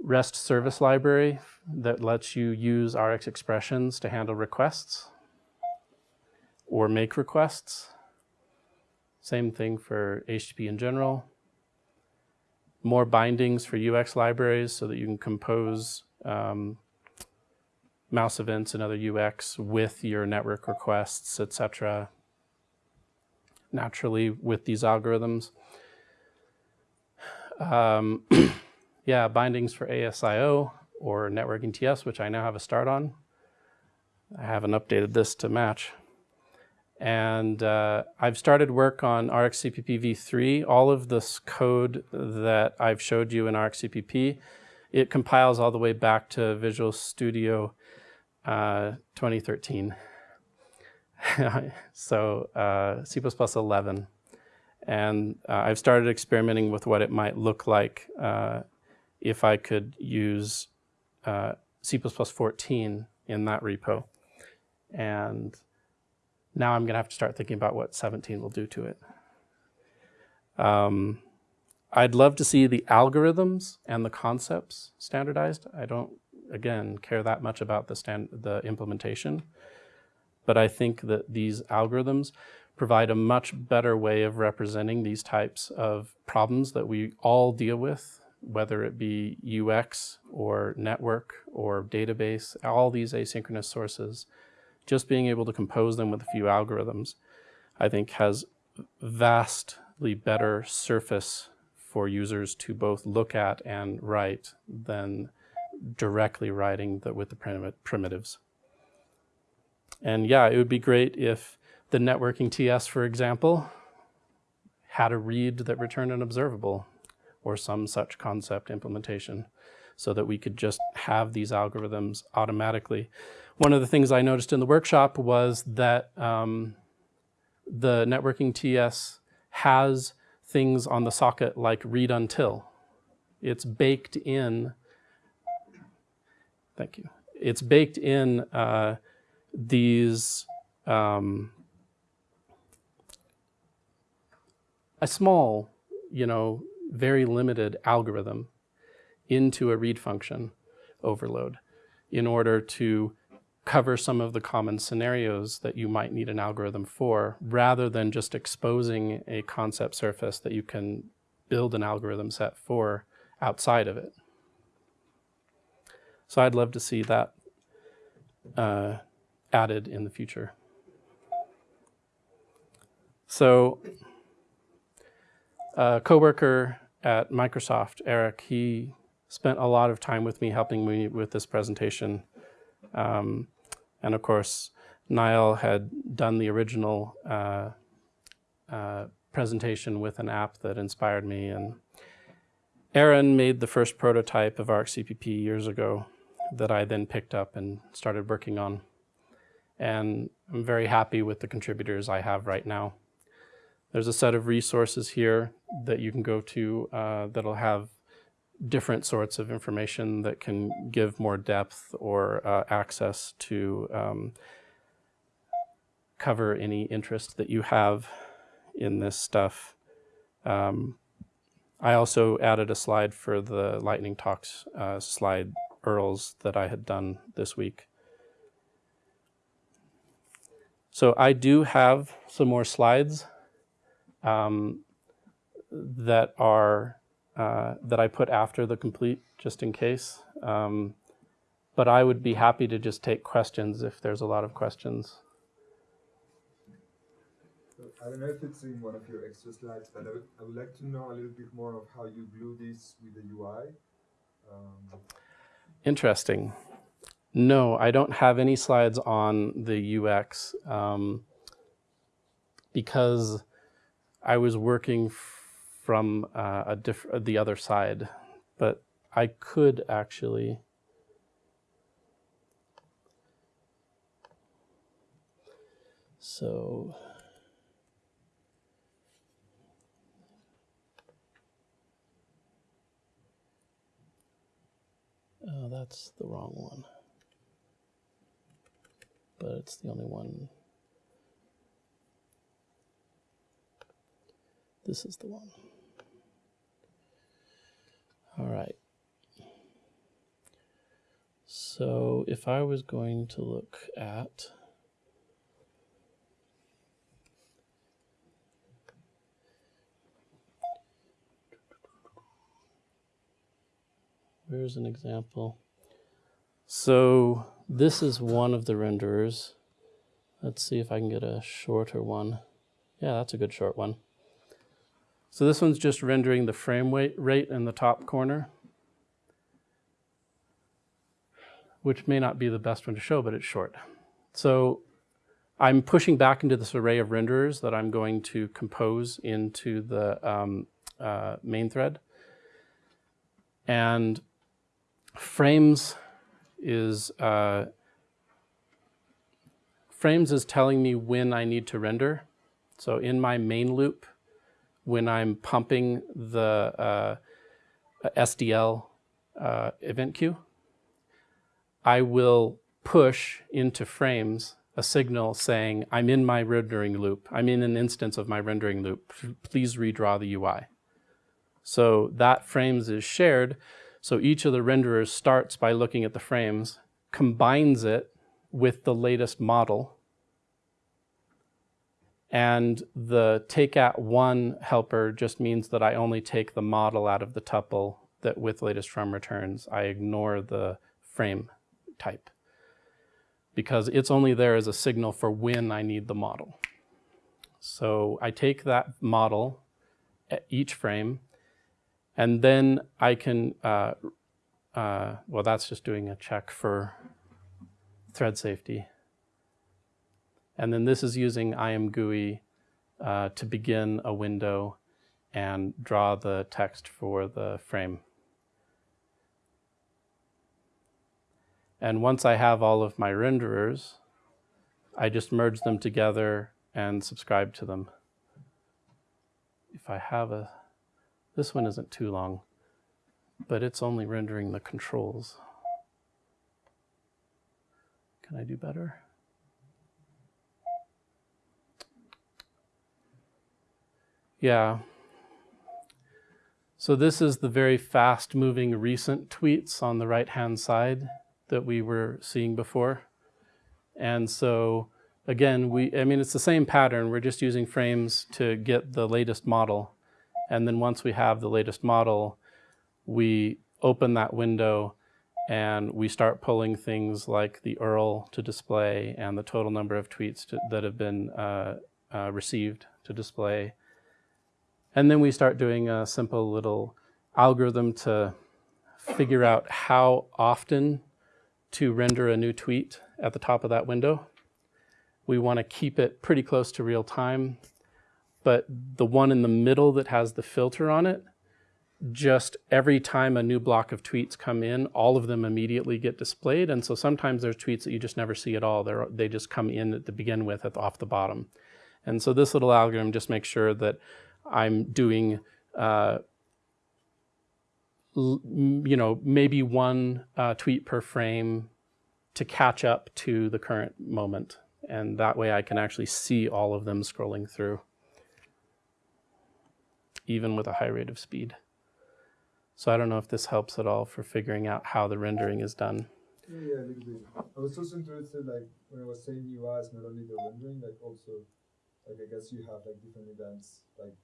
REST service library that lets you use RX expressions to handle requests or make requests. Same thing for HTTP in general. More bindings for UX libraries so that you can compose um, mouse events and other UX with your network requests, etc. naturally with these algorithms. Um, yeah, bindings for ASIO or networking TS, which I now have a start on. I haven't updated this to match. And uh, I've started work on RxCPP v3. All of this code that I've showed you in RxCPP, it compiles all the way back to Visual Studio uh, 2013. so uh, C++ 11. And uh, I've started experimenting with what it might look like uh, if I could use uh, C++ 14 in that repo. And now I'm going to have to start thinking about what 17 will do to it. Um, I'd love to see the algorithms and the concepts standardized. I don't, again, care that much about the, the implementation, but I think that these algorithms provide a much better way of representing these types of problems that we all deal with, whether it be UX or network or database, all these asynchronous sources just being able to compose them with a few algorithms, I think has vastly better surface for users to both look at and write than directly writing the, with the primitives. And yeah, it would be great if the networking TS, for example, had a read that returned an observable or some such concept implementation so that we could just have these algorithms automatically. One of the things I noticed in the workshop was that um, the networking TS has things on the socket like read until. It's baked in, thank you. It's baked in uh, these, um, a small, you know, very limited algorithm into a read function overload in order to cover some of the common scenarios that you might need an algorithm for, rather than just exposing a concept surface that you can build an algorithm set for outside of it. So I'd love to see that uh, added in the future. So a coworker at Microsoft, Eric, he spent a lot of time with me helping me with this presentation. Um, and of course, Niall had done the original uh, uh, presentation with an app that inspired me. And Aaron made the first prototype of RxCPP years ago that I then picked up and started working on. And I'm very happy with the contributors I have right now. There's a set of resources here that you can go to uh, that'll have different sorts of information that can give more depth or uh, access to um, cover any interest that you have in this stuff. Um, I also added a slide for the Lightning Talks uh, slide URLs that I had done this week. So I do have some more slides um, that are uh, that I put after the complete, just in case. Um, but I would be happy to just take questions if there's a lot of questions. I don't know if it's in one of your extra slides, but I would, I would like to know a little bit more of how you glue this with the UI. Um, Interesting. No, I don't have any slides on the UX um, because I was working from uh, a diff- the other side, but I could actually. So. Oh, that's the wrong one. But it's the only one. This is the one. All right. So if I was going to look at Where's an example? So this is one of the renderers. Let's see if I can get a shorter one. Yeah, that's a good short one. So this one's just rendering the frame rate in the top corner, which may not be the best one to show, but it's short. So I'm pushing back into this array of renderers that I'm going to compose into the um, uh, main thread. And frames is uh, frames is telling me when I need to render. So in my main loop, when I'm pumping the uh, SDL uh, event queue, I will push into frames a signal saying, I'm in my rendering loop. I'm in an instance of my rendering loop. Please redraw the UI. So that frames is shared. So each of the renderers starts by looking at the frames, combines it with the latest model, and the take at one helper just means that I only take the model out of the tuple that with latest from returns. I ignore the frame type because it's only there as a signal for when I need the model. So I take that model at each frame and then I can, uh, uh, well, that's just doing a check for thread safety. And then this is using IMGUI uh, to begin a window and draw the text for the frame. And once I have all of my renderers, I just merge them together and subscribe to them. If I have a, this one isn't too long, but it's only rendering the controls. Can I do better? Yeah. So this is the very fast moving recent tweets on the right hand side that we were seeing before. And so again, we, I mean, it's the same pattern. We're just using frames to get the latest model. And then once we have the latest model, we open that window and we start pulling things like the URL to display and the total number of tweets to, that have been uh, uh, received to display and then we start doing a simple little algorithm to figure out how often to render a new tweet at the top of that window. We want to keep it pretty close to real time, but the one in the middle that has the filter on it, just every time a new block of tweets come in, all of them immediately get displayed. And so sometimes there's tweets that you just never see at all. They're, they just come in at the begin with at the, off the bottom. And so this little algorithm just makes sure that I'm doing, uh, you know, maybe one uh, tweet per frame to catch up to the current moment. And that way I can actually see all of them scrolling through, even with a high rate of speed. So I don't know if this helps at all for figuring out how the rendering is done. Yeah, a little bit. I was also interested, like when I was saying UIs, not only the rendering, like also, like I guess you have like different events, like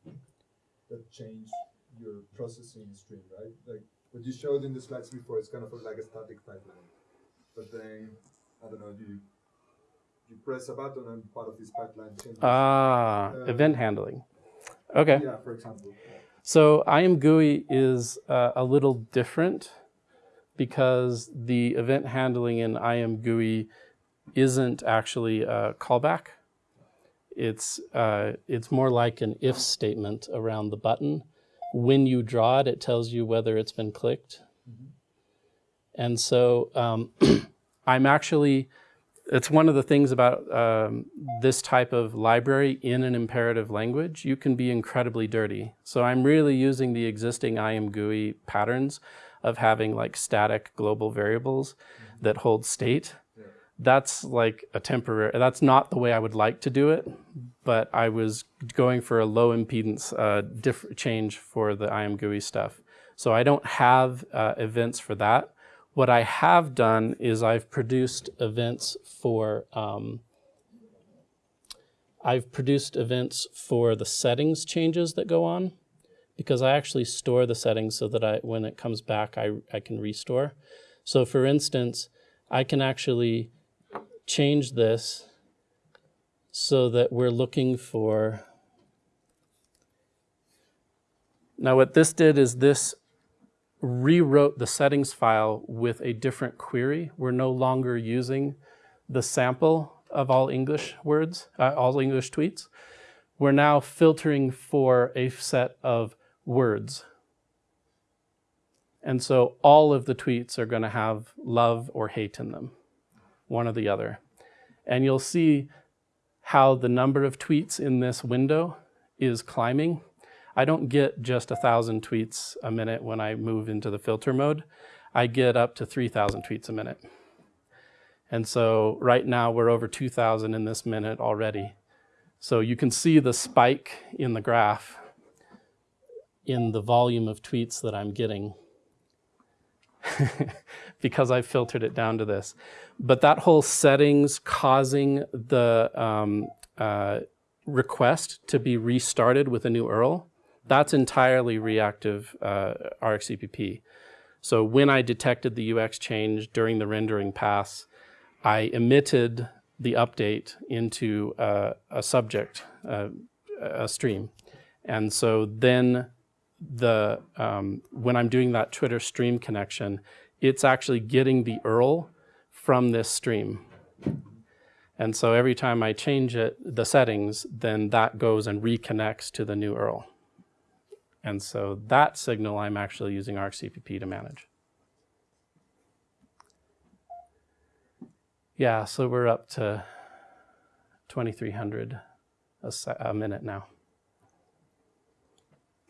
that change your processing stream, right? Like what you showed in the slides before, it's kind of like a static pipeline, but then I don't know, you you press a button and part of this pipeline changes. Ah, Uh, event handling. Okay. Yeah, for example. So IMGUI is uh, a little different because the event handling in IMGUI isn't actually a callback. It's, uh, it's more like an if statement around the button. When you draw it, it tells you whether it's been clicked. And so um, I'm actually, it's one of the things about um, this type of library in an imperative language, you can be incredibly dirty. So I'm really using the existing IMGUI patterns of having like static global variables that hold state. That's like a temporary, that's not the way I would like to do it, but I was going for a low impedance uh, change for the IMGUI stuff. So I don't have uh, events for that. What I have done is I've produced events for um, I've produced events for the settings changes that go on because I actually store the settings so that I when it comes back I, I can restore. So for instance, I can actually change this so that we're looking for now what this did is this rewrote the settings file with a different query. We're no longer using the sample of all English words, uh, all English tweets. We're now filtering for a set of words. And so all of the tweets are going to have love or hate in them, one or the other. And you'll see how the number of tweets in this window is climbing. I don't get just a thousand tweets a minute when I move into the filter mode. I get up to 3,000 tweets a minute. And so right now we're over 2,000 in this minute already. So you can see the spike in the graph in the volume of tweets that I'm getting because I filtered it down to this. But that whole settings causing the um, uh, request to be restarted with a new URL, that's entirely reactive uh, RxCPP. So when I detected the UX change during the rendering pass, I emitted the update into uh, a subject, uh, a stream. And so then the um, when I'm doing that Twitter stream connection, it's actually getting the URL from this stream. And so every time I change it, the settings, then that goes and reconnects to the new URL. And so that signal I'm actually using RxCPP to manage. Yeah, so we're up to 2,300 a, a minute now.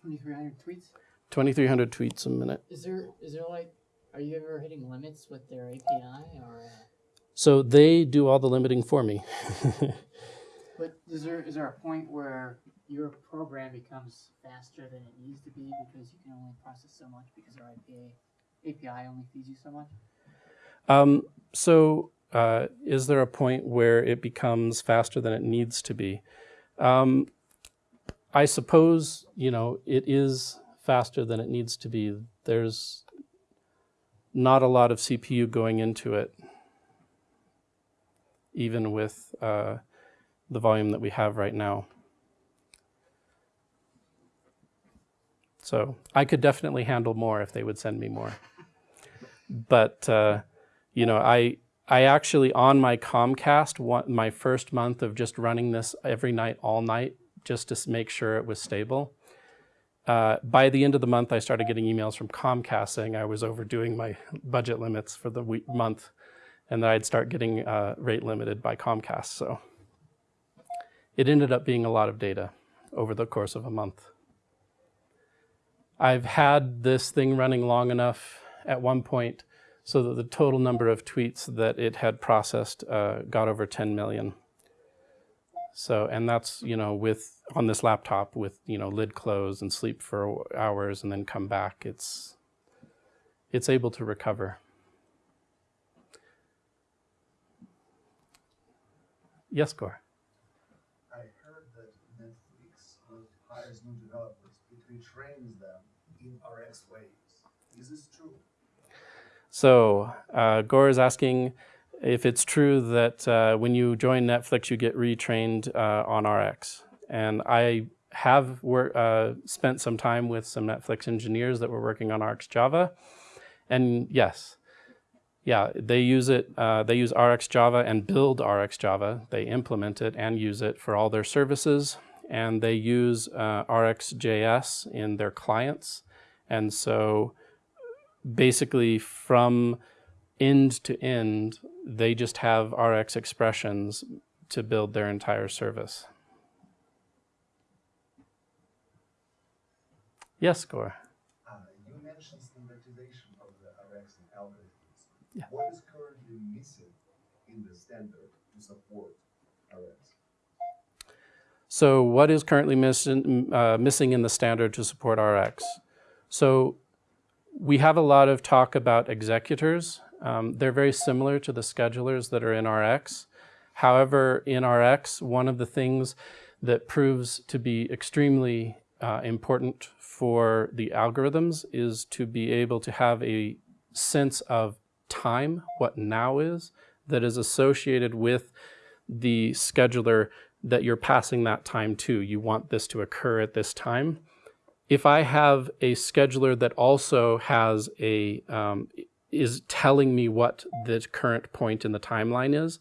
2,300 tweets. 2,300 tweets a minute. Is there is there like, are you ever hitting limits with their API or? Uh, So they do all the limiting for me. but is there is there a point where your program becomes faster than it needs to be because you can only process so much because our API API only feeds you so much? um, so uh, is there a point where it becomes faster than it needs to be? Um, I suppose, you know, it is faster than it needs to be. There's not a lot of CPU going into it, even with uh, the volume that we have right now. So I could definitely handle more if they would send me more. But, uh, you know, I, I actually, on my Comcast, my first month of just running this every night, all night, just to make sure it was stable. Uh, by the end of the month, I started getting emails from Comcast saying I was overdoing my budget limits for the week, month, and that I'd start getting uh, rate limited by Comcast. So it ended up being a lot of data over the course of a month. I've had this thing running long enough at one point so that the total number of tweets that it had processed uh, got over 10 million. So, and that's, you know, with, on this laptop with, you know, lid closed and sleep for hours and then come back, it's, it's able to recover. Yes, Gor. I heard that Netflix hires new developers, it retrains them in RX ways. Is this true? So, uh, Gor is asking if it's true that uh, when you join Netflix, you get retrained uh, on RX. And I have uh, spent some time with some Netflix engineers that were working on RxJava. And yes, yeah, they use it. Uh, they use RxJava and build RxJava. They implement it and use it for all their services. And they use uh, RxJS in their clients. And so basically from end to end, they just have RX expressions to build their entire service. Yes, Gor. Uh, you mentioned standardization of the RX algorithms. Yeah. What is currently missing in the standard to support RX? So what is currently missing, uh, missing in the standard to support RX? So we have a lot of talk about executors. Um, they're very similar to the schedulers that are in RX. However, in RX, one of the things that proves to be extremely uh, important for the algorithms is to be able to have a sense of time, what now is, that is associated with the scheduler that you're passing that time to. You want this to occur at this time. If I have a scheduler that also has a, um, is telling me what the current point in the timeline is,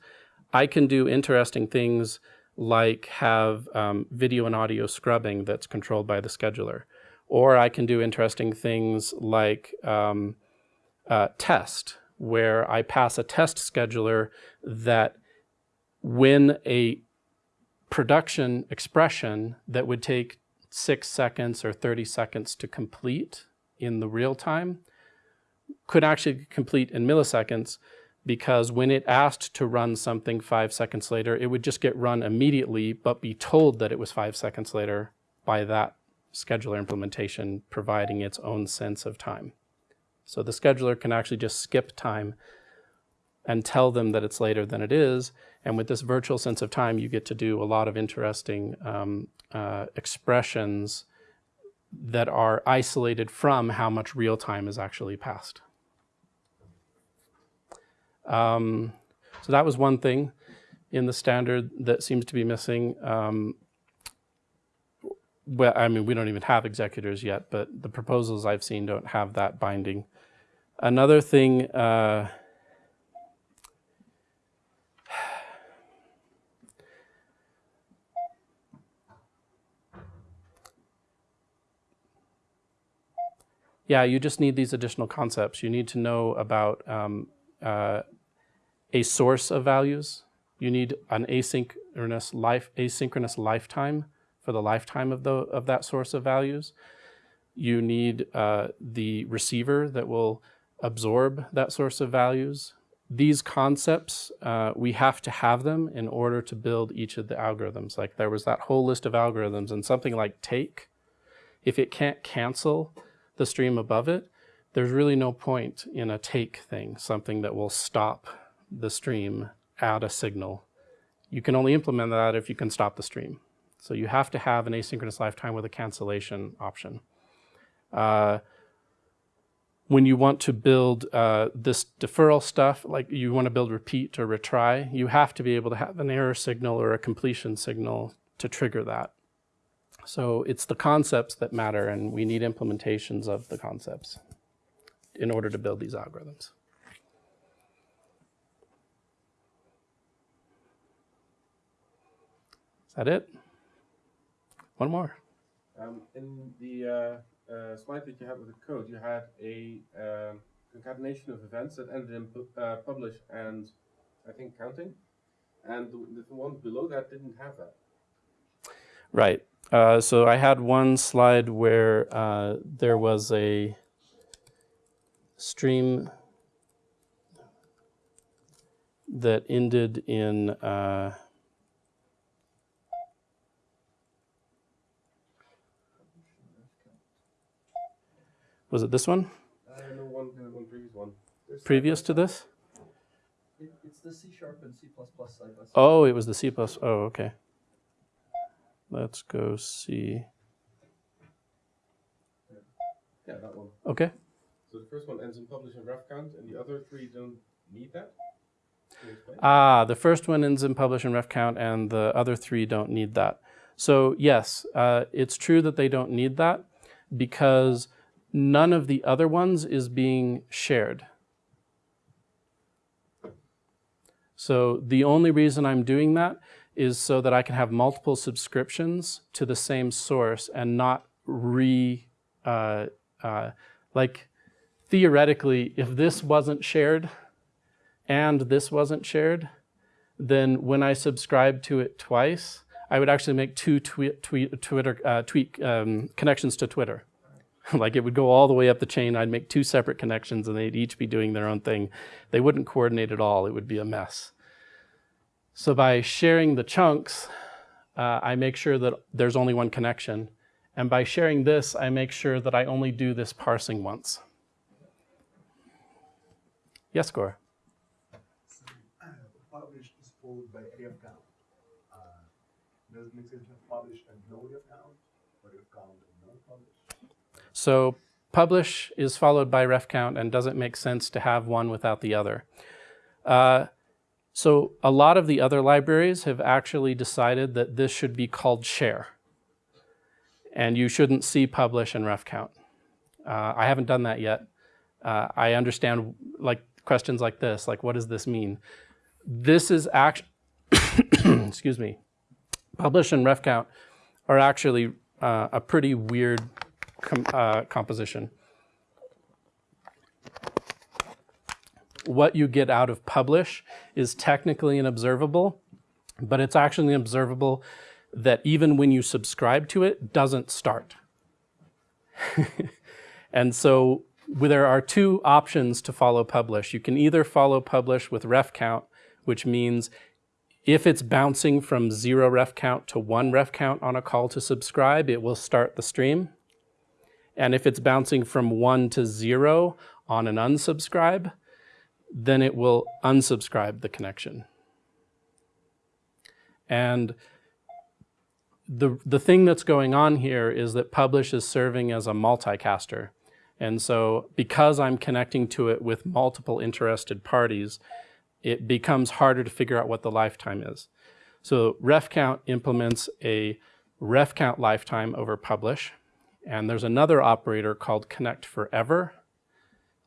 I can do interesting things like have um, video and audio scrubbing that's controlled by the scheduler. Or I can do interesting things like um, uh, test, where I pass a test scheduler that when a production expression that would take six seconds or 30 seconds to complete in the real time could actually complete in milliseconds because when it asked to run something five seconds later, it would just get run immediately, but be told that it was five seconds later by that scheduler implementation providing its own sense of time. So the scheduler can actually just skip time and tell them that it's later than it is. And with this virtual sense of time, you get to do a lot of interesting um, uh, expressions that are isolated from how much real time is actually passed. Um, so that was one thing in the standard that seems to be missing. Um, well, I mean, we don't even have executors yet, but the proposals I've seen don't have that binding. Another thing, uh, yeah, you just need these additional concepts. You need to know about um, uh, a source of values. You need an asynchronous life asynchronous lifetime for the lifetime of the of that source of values. You need uh, the receiver that will absorb that source of values. These concepts, uh, we have to have them in order to build each of the algorithms. Like there was that whole list of algorithms and something like take, if it can't cancel the stream above it, there's really no point in a take thing, something that will stop the stream at a signal. You can only implement that if you can stop the stream. So you have to have an asynchronous lifetime with a cancellation option. Uh, when you want to build uh, this deferral stuff, like you want to build repeat or retry, you have to be able to have an error signal or a completion signal to trigger that. So it's the concepts that matter, and we need implementations of the concepts in order to build these algorithms. Is that it? One more. Um, in the uh, uh, slide that you had with the code, you had a um, concatenation of events that ended in pu- uh, publish and I think counting, and the, the one below that didn't have that. Right. Uh, so I had one slide where uh, there was a stream that ended in. Uh, was it this one? I know one, one previous one. Previous to this? It, it's the C sharp and C side by side. Oh, it was the C plus. Oh, okay. Let's go see. Yeah, that one. Okay. So the first one ends in publish and ref count, and the other three don't need that. Can you explain? Ah, the first one ends in publish and ref count, and the other three don't need that. So yes, uh, it's true that they don't need that because none of the other ones is being shared. So the only reason I'm doing that is so that I can have multiple subscriptions to the same source and not re, uh, uh, like theoretically, if this wasn't shared and this wasn't shared, then when I subscribe to it twice, I would actually make two tweet, tweet, Twitter, uh, tweet um, connections to Twitter. like it would go all the way up the chain. I'd make two separate connections and they'd each be doing their own thing. They wouldn't coordinate at all. It would be a mess. So by sharing the chunks, uh, I make sure that there's only one connection. And by sharing this, I make sure that I only do this parsing once. Yes, Gor? Publish is followed by ref count. Uh, Does it make sense to and no ref count, or ref count and? So publish is followed by ref count and doesn't make sense to have one without the other. Uh, so a lot of the other libraries have actually decided that this should be called share. And you shouldn't see publish and ref count. Uh, I haven't done that yet. Uh, I understand like questions like this, like what does this mean? This is actually, excuse me, publish and ref count are actually uh, a pretty weird com uh, composition. What you get out of publish is technically an observable, but it's actually an observable that even when you subscribe to it, doesn't start. and so there are two options to follow publish. You can either follow publish with ref count, which means if it's bouncing from zero ref count to one ref count on a call to subscribe, it will start the stream. And if it's bouncing from one to zero on an unsubscribe, then it will unsubscribe the connection. And the, the thing that's going on here is that Publish is serving as a multicaster. And so because I'm connecting to it with multiple interested parties, it becomes harder to figure out what the lifetime is. So RefCount implements a RefCount lifetime over Publish. And there's another operator called Connect Forever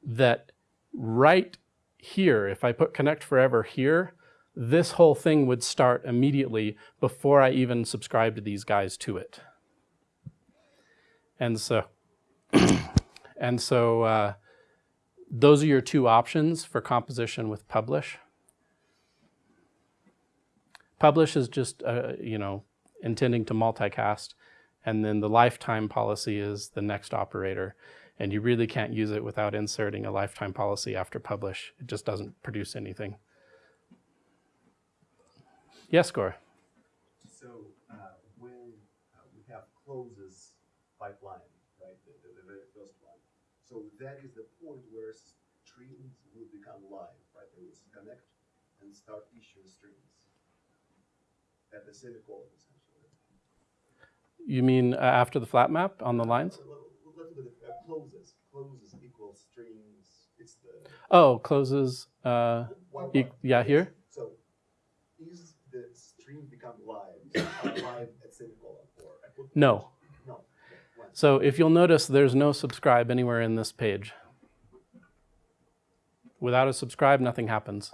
that right here, if I put Connect Forever here, this whole thing would start immediately before I even subscribe to these guys to it. And so, and so uh, those are your two options for composition with Publish. Publish is just, uh, you know, intending to multicast, and then the lifetime policy is the next operator. And you really can't use it without inserting a lifetime policy after publish. It just doesn't produce anything. Yes, Gor? So, uh, when uh, we have closes pipeline, right, the, the, the very first one, so that is the point where streams will become live, right? They will connect and start issuing streams at the semicolon, essentially. You mean uh, after the flat map on the lines? A little, little bit of closes, closes equals streams, it's the. Oh, closes, uh, one e yeah, here? So, is the stream become live, live at semicolon or No. No, okay. So if you'll notice, there's no subscribe anywhere in this page. Without a subscribe, nothing happens.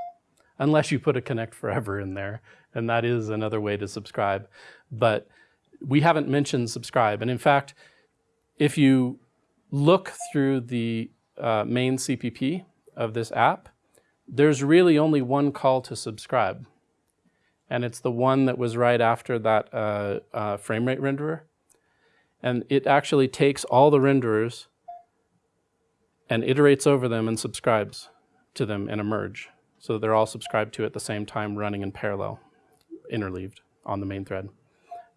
Unless you put a connect forever in there, and that is another way to subscribe. But we haven't mentioned subscribe. And in fact, if you look through the uh, main CPP of this app, there's really only one call to subscribe. and it's the one that was right after that uh, uh, frame rate renderer. And it actually takes all the renderers and iterates over them and subscribes to them in a merge. So they're all subscribed to at the same time, running in parallel, interleaved on the main thread.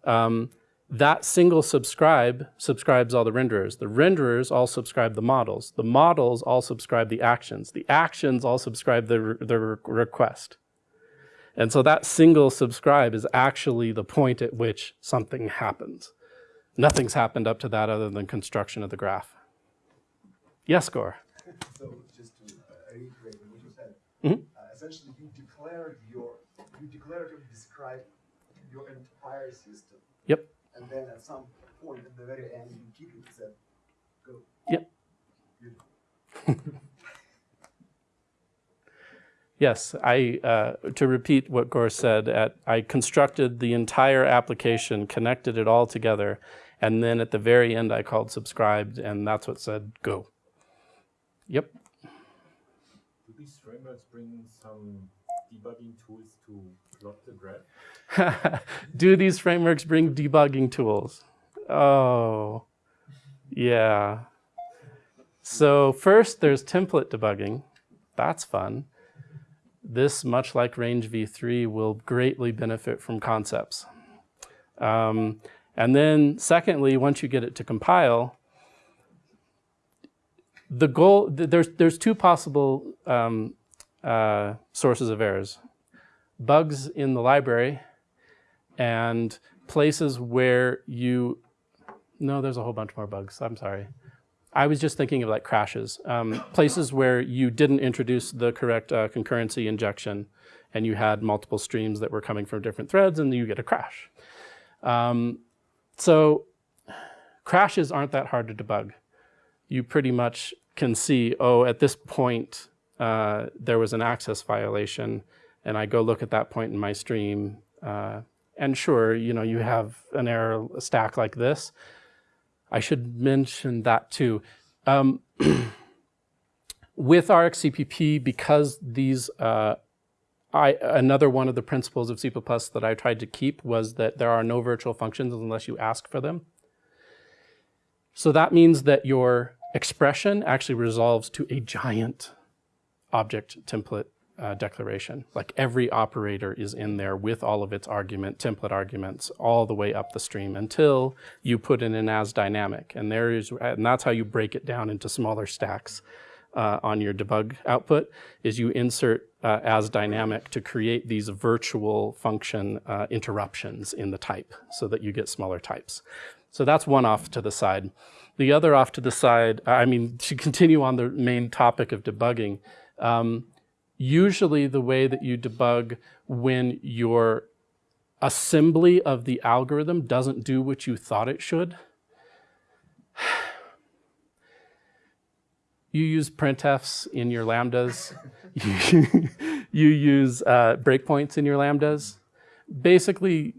Um, that single subscribe subscribes all the renderers. The renderers all subscribe the models. The models all subscribe the actions. The actions all subscribe the, the re- request. And so that single subscribe is actually the point at which something happens. Nothing's happened up to that other than construction of the graph. Yes, Gor? So just to uh, reiterate what you said, Mhm. uh, essentially you declared your, you declaratively describe your entire system. Yep. And then at some point at the very end, you keep it said, go. Yep. Yes, I, uh, to repeat what Gor said, at, I constructed the entire application, connected it all together, and then at the very end I called subscribed, and that's what said go. Yep. Do these frameworks bring some debugging tools to plot the graph? Do these frameworks bring debugging tools? Oh, yeah. So first there's template debugging. That's fun. This, much like Range v3, will greatly benefit from concepts. Um, and then secondly, once you get it to compile, the goal, th- there's, there's two possible um, uh, sources of errors. Bugs in the library and places where you, no, there's a whole bunch more bugs, I'm sorry. I was just thinking of like crashes, um, places where you didn't introduce the correct uh, concurrency injection and you had multiple streams that were coming from different threads and you get a crash. Um, so crashes aren't that hard to debug. You pretty much can see, oh, at this point, uh, there was an access violation and I go look at that point in my stream. Uh, and sure, you know, you have an error stack like this. I should mention that too. Um, with RxCPP, because these, uh, I, another one of the principles of C++ that I tried to keep was that there are no virtual functions unless you ask for them. So that means that your expression actually resolves to a giant object template uh, declaration. Like every operator is in there with all of its argument, template arguments, all the way up the stream until you put in an as dynamic. And there is, and that's how you break it down into smaller stacks uh, on your debug output, is you insert uh, as dynamic to create these virtual function uh, interruptions in the type so that you get smaller types. So that's one off to the side. The other off to the side, I mean, to continue on the main topic of debugging, um, usually the way that you debug when your assembly of the algorithm doesn't do what you thought it should. You use printfs in your lambdas. you, use uh, breakpoints in your lambdas. Basically,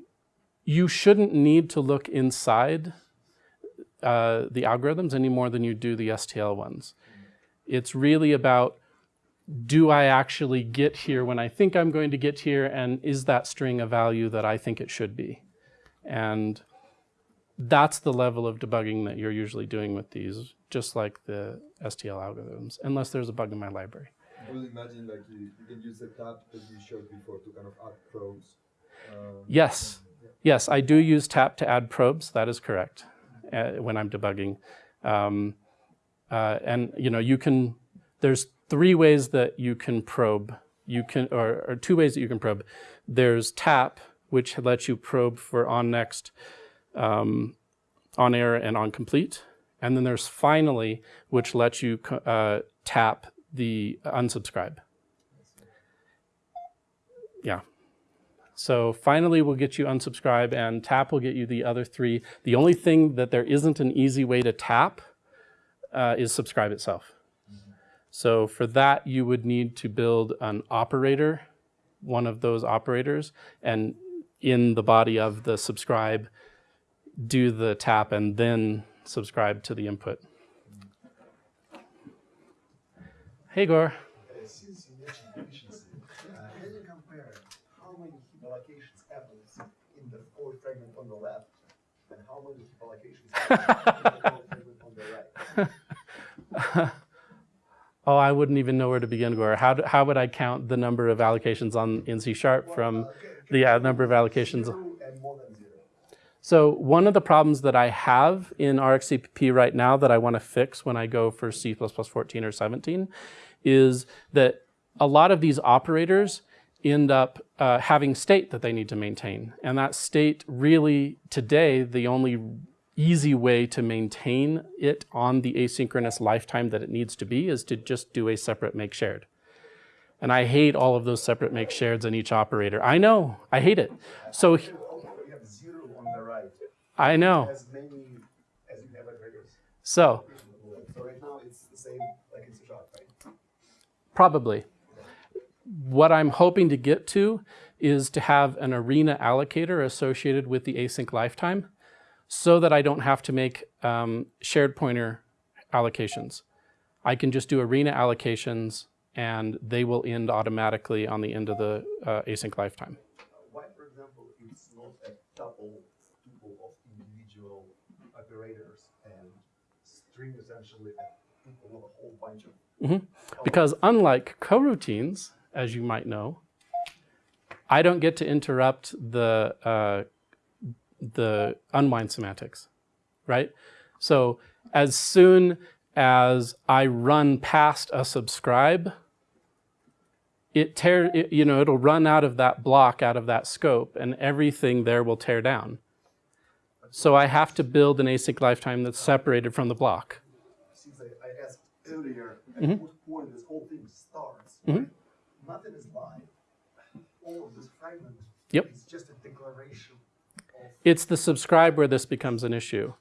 you shouldn't need to look inside uh, the algorithms any more than you do the STL ones. It's really about do I actually get here when I think I'm going to get here, and is that string a value that I think it should be? And that's the level of debugging that you're usually doing with these, just like the STL algorithms, unless there's a bug in my library. I would imagine like you, you can use the tap that you showed before to kind of add probes. Um, Yes, yes, I do use tap to add probes. That is correct uh, when I'm debugging. Um, uh, and you know, you can. There's three ways that you can probe. You can, or, or two ways that you can probe. There's tap, which lets you probe for on next, um, on error, and on complete. And then there's finally, which lets you uh, tap the unsubscribe. Yeah. So finally, we'll get you unsubscribe, and tap will get you the other three. The only thing that there isn't an easy way to tap uh, is subscribe itself. So for that, you would need to build an operator, one of those operators, and in the body of the subscribe, do the tap and then subscribe to the input. Hey, Gor. oh, I wouldn't even know where to begin, Gor. How, do, how would I count the number of allocations on in C Sharp from the uh, number of allocations? So one of the problems that I have in RxCPP right now that I want to fix when I go for C++ 14 or 17 is that a lot of these operators end up uh, having state that they need to maintain. And that state really, today, the only easy way to maintain it on the asynchronous lifetime that it needs to be is to just do a separate make shared. And I hate all of those separate make shareds in each operator. I know, I hate it. So You have zero on the right, I know. as many as you have. So So right now, it's the same like in C sharp, right? Probably. What I'm hoping to get to is to have an arena allocator associated with the async lifetime so that I don't have to make um, shared pointer allocations. I can just do arena allocations and they will end automatically on the end of the uh, async lifetime. Why, for example, it's not a tuple, tuple of individual operators and string essentially a tuple of a whole bunch of. Mhm. Because unlike coroutines, as you might know, I don't get to interrupt the uh, the unwind semantics, right? So as soon as I run past a subscribe, it tear it, you know it'll run out of that block, out of that scope, and everything there will tear down. So I have to build an async lifetime that's separated from the block. Since I, I asked earlier, at Mhm. what point this whole thing starts, Mhm. right? Nothing is live. All of this fragment Yep. is just a declaration It's the subscribe where this becomes an issue.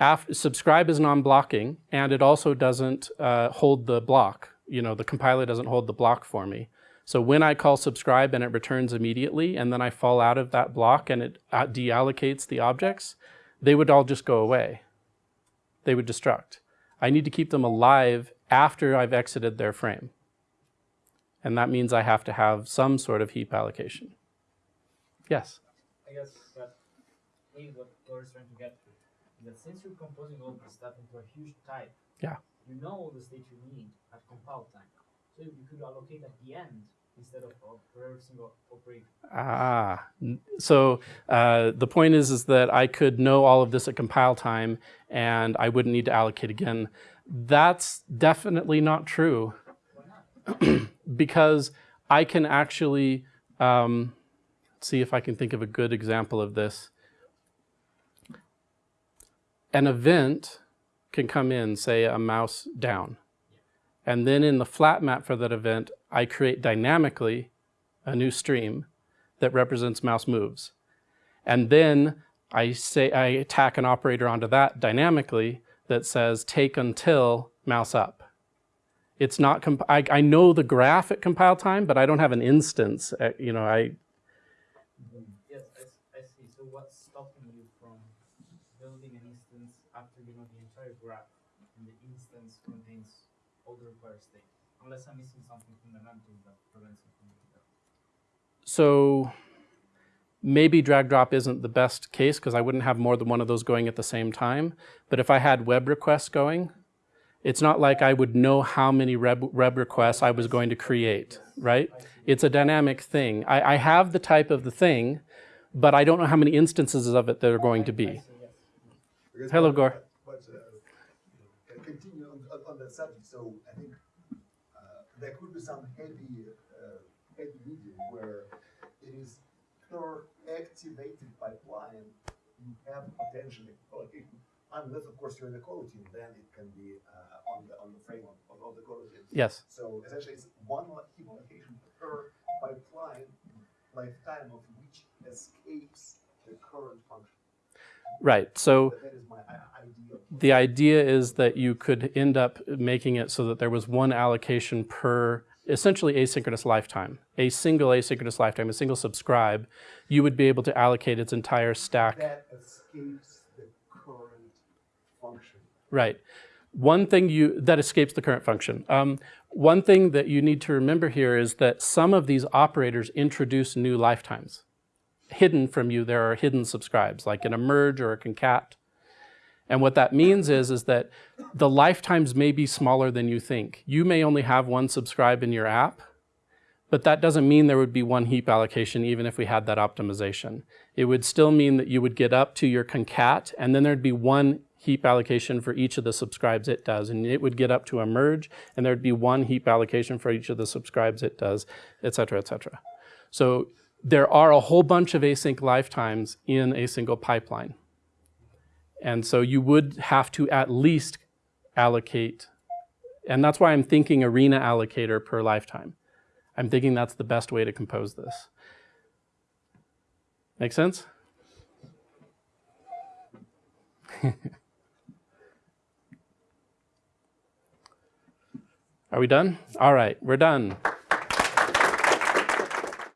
Af subscribe is non-blocking, and it also doesn't uh, hold the block. You know, the compiler doesn't hold the block for me. So when I call subscribe and it returns immediately, and then I fall out of that block and it uh, deallocates the objects, they would all just go away. They would destruct. I need to keep them alive after I've exited their frame. And that means I have to have some sort of heap allocation. Yes? I guess that maybe what Laura's trying to get to is that since you're composing all this stuff into a huge type, Yeah. you know all the state you need at compile time. So you could allocate at the end instead of for every single operation. Ah, so uh, the point is, is that I could know all of this at compile time and I wouldn't need to allocate again. That's definitely not true because I can actually, um, see if I can think of a good example of this. An event can come in, say a mouse down. And then in the flat map for that event, I create dynamically a new stream that represents mouse moves. And then I say I tack an operator onto that dynamically that says take until mouse up. It's not, I, I know the graph at compile time, but I don't have an instance. At, you know, I, Yes, I, s- I see. So what's stopping you from building an instance after you know the entire graph and the instance contains all state? Unless I'm missing something fundamental that prevents it from doing that. so maybe drag drop isn't the best case because I wouldn't have more than one of those going at the same time. But if I had web requests going, it's not like I would know how many web, web requests I was going to create, right? It's a dynamic thing. I, I have the type of the thing, but I don't know how many instances of it there are going to be. see, yes. Because Hello, Gor. But, uh, can continue on, on, on that subject, so I think, uh, there could be some heavy, uh, heavy medium where it is per activated pipeline, you have potentially allocation. Unless, of course, you're in the coroutine, then it can be, uh, on the, on the frame of, of- of the coroutine. Yes. So essentially, it's one heap allocation per pipeline, lifetime of which escapes the current function. Right. So That is my. The idea is that you could end up making it so that there was one allocation per essentially asynchronous lifetime, a single asynchronous lifetime, a single subscribe, you would be able to allocate its entire stack. That escapes the current function. Right. One thing you that escapes the current function. Um, one thing that you need to remember here is that some of these operators introduce new lifetimes. hidden from you, there are hidden subscribes, like in a merge or a concat. And what that means is, is that the lifetimes may be smaller than you think. You may only have one subscribe in your app, but that doesn't mean there would be one heap allocation even if we had that optimization. It would still mean that you would get up to your concat and then there'd be one heap allocation for each of the subscribes it does. And it would get up to a merge and there'd be one heap allocation for each of the subscribes it does, et cetera, et cetera. So there are a whole bunch of async lifetimes in a single pipeline. And so you would have to at least allocate, and that's why I'm thinking arena allocator per lifetime. I'm thinking that's the best way to compose this. Make sense? Are we done? All right, we're done.